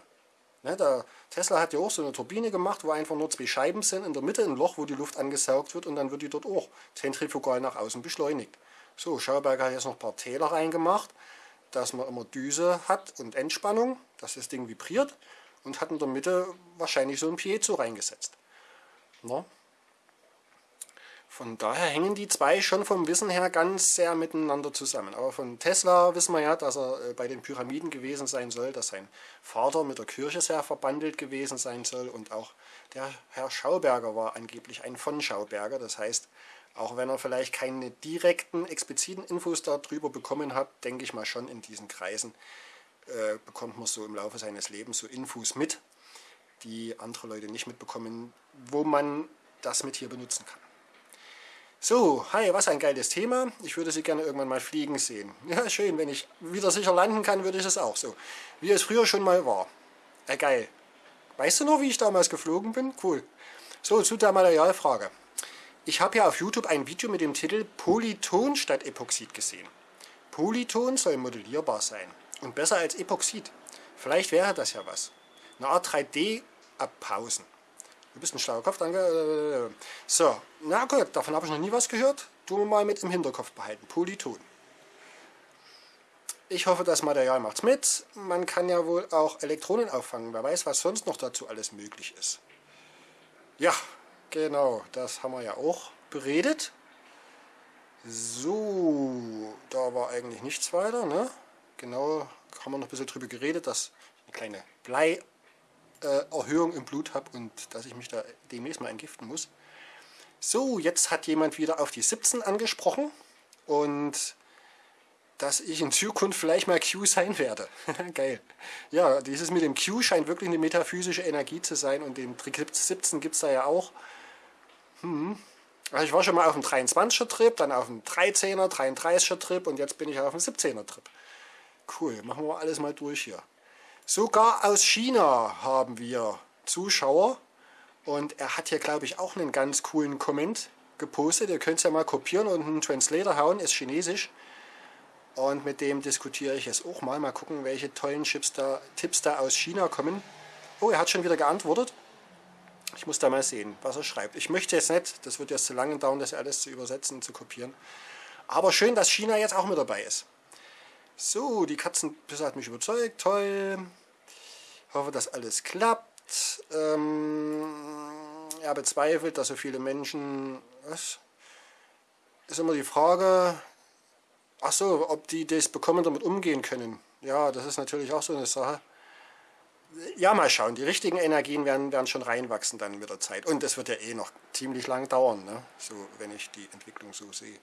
Ne, der Tesla hat ja auch so eine Turbine gemacht, wo einfach nur zwei Scheiben sind, in der Mitte ein Loch, wo die Luft angesaugt wird und dann wird die dort auch zentrifugal nach außen beschleunigt. So, Schauberger hat jetzt noch ein paar Täler reingemacht, dass man immer Düse hat und Entspannung, dass das Ding vibriert und hat in der Mitte wahrscheinlich so ein Piezo reingesetzt. Na? Von daher hängen die zwei schon vom Wissen her ganz sehr miteinander zusammen. Aber von Tesla wissen wir ja, dass er äh, bei den Pyramiden gewesen sein soll, dass sein Vater mit der Kirche sehr verbandelt gewesen sein soll und auch der Herr Schauberger war angeblich ein von Schauberger. Das heißt, auch wenn er vielleicht keine direkten, expliziten Infos darüber bekommen hat, denke ich mal schon in diesen Kreisen äh, bekommt man so im Laufe seines Lebens so Infos mit, die andere Leute nicht mitbekommen, wo man das mit hier benutzen kann. So, hi, was ein geiles Thema. Ich würde Sie gerne irgendwann mal fliegen sehen. Ja, schön, wenn ich wieder sicher landen kann, würde ich es auch so. Wie es früher schon mal war. Äh, geil. Weißt du noch, wie ich damals geflogen bin? Cool. So, zu der Materialfrage. Ich habe ja auf YouTube ein Video mit dem Titel Polyton statt Epoxid gesehen. Polyton soll modellierbar sein und besser als Epoxid. Vielleicht wäre das ja was. Eine Art 3D abpausen. Du bist ein schlauer Kopf, danke. So, na gut, davon habe ich noch nie was gehört. Du mal mit im Hinterkopf behalten. Polyton. Ich hoffe, das Material macht's mit. Man kann ja wohl auch Elektronen auffangen. Wer weiß, was sonst noch dazu alles möglich ist. Ja, genau, das haben wir ja auch beredet. So, da war eigentlich nichts weiter. Ne? Genau, haben wir noch ein bisschen drüber geredet, dass eine kleine Bleierhöhung im Blut habe und dass ich mich da demnächst mal entgiften muss. So, jetzt hat jemand wieder auf die 17 angesprochen und dass ich in Zukunft vielleicht mal Q sein werde. Geil. Ja, dieses mit dem Q scheint wirklich eine metaphysische Energie zu sein und den Trick 17 gibt es da ja auch. Hm. Also ich war schon mal auf dem 23er Trip, dann auf dem 13er, 33er Trip und jetzt bin ich auf dem 17er Trip. Cool, machen wir alles mal durch hier. Sogar aus China haben wir Zuschauer und er hat hier glaube ich auch einen ganz coolen Comment gepostet. Ihr könnt es ja mal kopieren und einen Translator hauen, ist chinesisch. Und mit dem diskutiere ich jetzt auch mal. Mal gucken, welche tollen Chips da, Tipps da aus China kommen. Oh, er hat schon wieder geantwortet. Ich muss da mal sehen, was er schreibt. Ich möchte jetzt nicht, das wird jetzt zu lange dauern, das alles zu übersetzen und zu kopieren. Aber schön, dass China jetzt auch mit dabei ist. So, die Katzenpisse hat mich überzeugt. Toll. Hoffe, dass alles klappt. Ähm, er bezweifelt, dass so viele Menschen... Was? Ist immer die Frage... Ach so, ob die das bekommen damit umgehen können. Ja, das ist natürlich auch so eine Sache ja, mal schauen. Die richtigen Energien werden, werden schon reinwachsen dann mit der Zeit. Und es wird ja eh noch ziemlich lang dauern, ne? so, wenn ich die Entwicklung so sehe.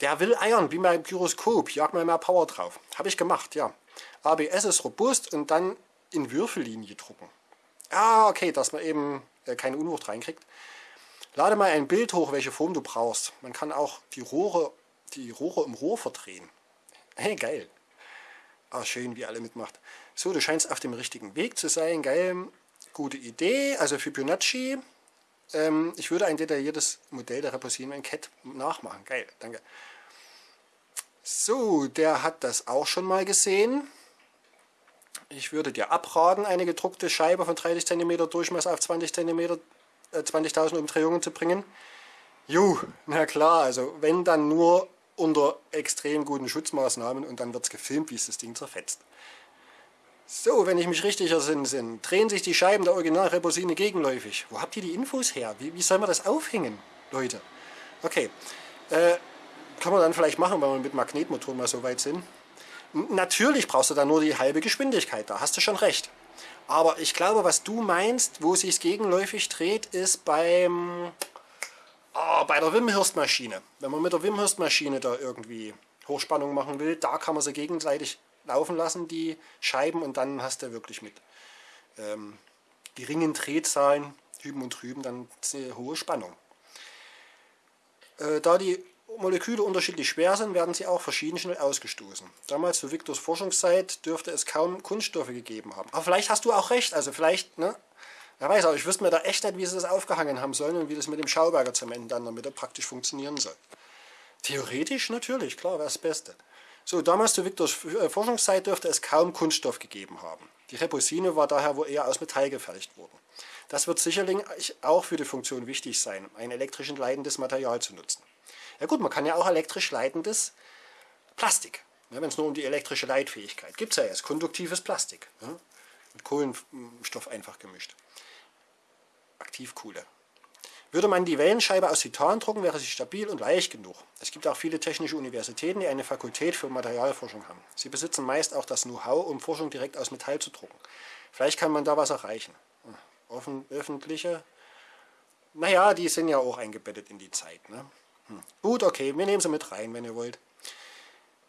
Der will eiern, wie beim Gyroskop. Jag mal mehr Power drauf. Habe ich gemacht, ja. ABS ist robust und dann in Würfellinie drucken. Ah, okay, dass man eben äh, keine Unwucht reinkriegt. Lade mal ein Bild hoch, welche Form du brauchst. Man kann auch die Rohre, die Rohre im Rohr verdrehen. Hey, geil. Ah, schön, wie alle mitmacht. So, du scheinst auf dem richtigen Weg zu sein. Geil, gute Idee. Also Fibonacci. Ähm, ich würde ein detailliertes Modell der Reposinen Cat nachmachen. Geil, danke. So, der hat das auch schon mal gesehen. Ich würde dir abraten, eine gedruckte Scheibe von 30 cm Durchmesser auf 20 cm, äh, 20.000 Umdrehungen zu bringen. Jo, na klar, also wenn dann nur unter extrem guten Schutzmaßnahmen und dann wird es gefilmt, wie es das Ding zerfetzt. So, wenn ich mich richtig ersinne, drehen sich die Scheiben der Originalreposine gegenläufig. Wo habt ihr die Infos her? Wie, wie soll man das aufhängen, Leute? Okay, äh, kann man dann vielleicht machen, wenn wir mit Magnetmotoren mal so weit sind. Natürlich brauchst du dann nur die halbe Geschwindigkeit, da hast du schon recht. Aber ich glaube, was du meinst, wo sich gegenläufig dreht, ist beim, oh, bei der Wimhurst-Maschine. Wenn man mit der Wimhurst-Maschine da irgendwie Hochspannung machen will, da kann man sie gegenseitig laufen lassen, die Scheiben, und dann hast du wirklich mit ähm, geringen Drehzahlen, hüben und drüben, dann hohe Spannung. Äh, da die Moleküle unterschiedlich schwer sind, werden sie auch verschieden schnell ausgestoßen. Damals zu Victors Forschungszeit dürfte es kaum Kunststoffe gegeben haben. Aber vielleicht hast du auch recht, also vielleicht, ne? Wer weiß, aber ich wüsste mir da echt nicht, wie sie das aufgehangen haben sollen und wie das mit dem Schauberger Zement dann damit praktisch funktionieren soll. Theoretisch natürlich, klar, wäre das Beste. So, damals zu Victors äh, Forschungszeit dürfte es kaum Kunststoff gegeben haben. Die Reposine war daher wohl eher aus Metall gefertigt worden. Das wird sicherlich auch für die Funktion wichtig sein, ein elektrisch leitendes Material zu nutzen. Ja gut, man kann ja auch elektrisch leitendes Plastik, ne, wenn es nur um die elektrische Leitfähigkeit gibt es ja jetzt, konduktives Plastik, ne, mit Kohlenstoff einfach gemischt. Aktivkohle. Würde man die Wellenscheibe aus Titan drucken, wäre sie stabil und leicht genug. Es gibt auch viele technische Universitäten, die eine Fakultät für Materialforschung haben. Sie besitzen meist auch das Know-how, um Forschung direkt aus Metall zu drucken. Vielleicht kann man da was erreichen. Offen, öffentliche, naja, die sind ja auch eingebettet in die Zeit. Ne? Gut, okay, wir nehmen sie mit rein, wenn ihr wollt.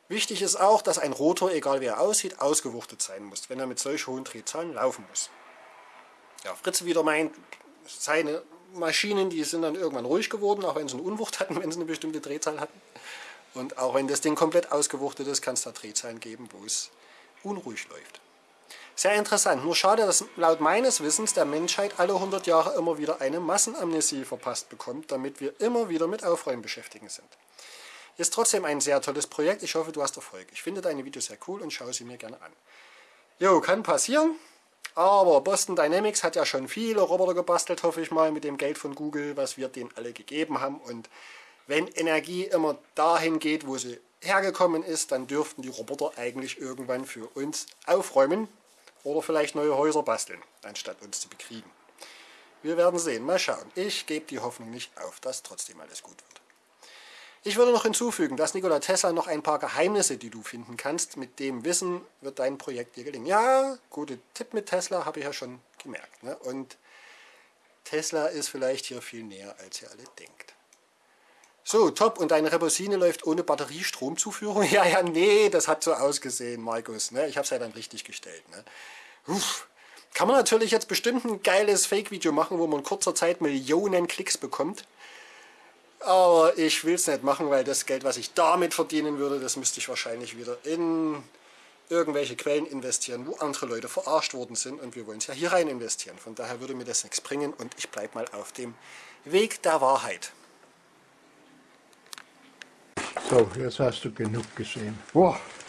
Wichtig ist auch, dass ein Rotor, egal wie er aussieht, ausgewuchtet sein muss, wenn er mit solch hohen Drehzahlen laufen muss. Ja, Fritz wieder meint, seine Maschinen, die sind dann irgendwann ruhig geworden, auch wenn sie eine Unwucht hatten, wenn sie eine bestimmte Drehzahl hatten. Und auch wenn das Ding komplett ausgewuchtet ist, kann es da Drehzahlen geben, wo es unruhig läuft. Sehr interessant. Nur schade, dass laut meines Wissens der Menschheit alle 100 Jahre immer wieder eine Massenamnesie verpasst bekommt, damit wir immer wieder mit Aufräumen beschäftigt sind. Ist trotzdem ein sehr tolles Projekt. Ich hoffe, du hast Erfolg. Ich finde deine Videos sehr cool und schaue sie mir gerne an. Jo, kann passieren. Aber Boston Dynamics hat ja schon viele Roboter gebastelt, hoffe ich mal, mit dem Geld von Google, was wir denen alle gegeben haben. Und wenn Energie immer dahin geht, wo sie hergekommen ist, dann dürften die Roboter eigentlich irgendwann für uns aufräumen oder vielleicht neue Häuser basteln, anstatt uns zu bekriegen. Wir werden sehen, mal schauen. Ich gebe die Hoffnung nicht auf, dass trotzdem alles gut wird. Ich würde noch hinzufügen, dass Nikola Tesla noch ein paar Geheimnisse, die du finden kannst, mit dem Wissen wird dein Projekt dir gelingen. Ja, gute Tipp mit Tesla, habe ich ja schon gemerkt. Ne? Und Tesla ist vielleicht hier viel näher, als ihr alle denkt. So, top. Und deine Rebosine läuft ohne Batteriestromzuführung? Ja, ja, nee, das hat so ausgesehen, Markus. Ne? Ich habe es ja dann richtig gestellt. Ne? Uff. Kann man natürlich jetzt bestimmt ein geiles Fake-Video machen, wo man in kurzer Zeit Millionen Klicks bekommt. Aber ich will es nicht machen, weil das Geld, was ich damit verdienen würde, das müsste ich wahrscheinlich wieder in irgendwelche Quellen investieren, wo andere Leute verarscht worden sind und wir wollen es ja hier rein investieren. Von daher würde mir das nichts bringen und ich bleibe mal auf dem Weg der Wahrheit. So, jetzt hast du genug gesehen. Boah,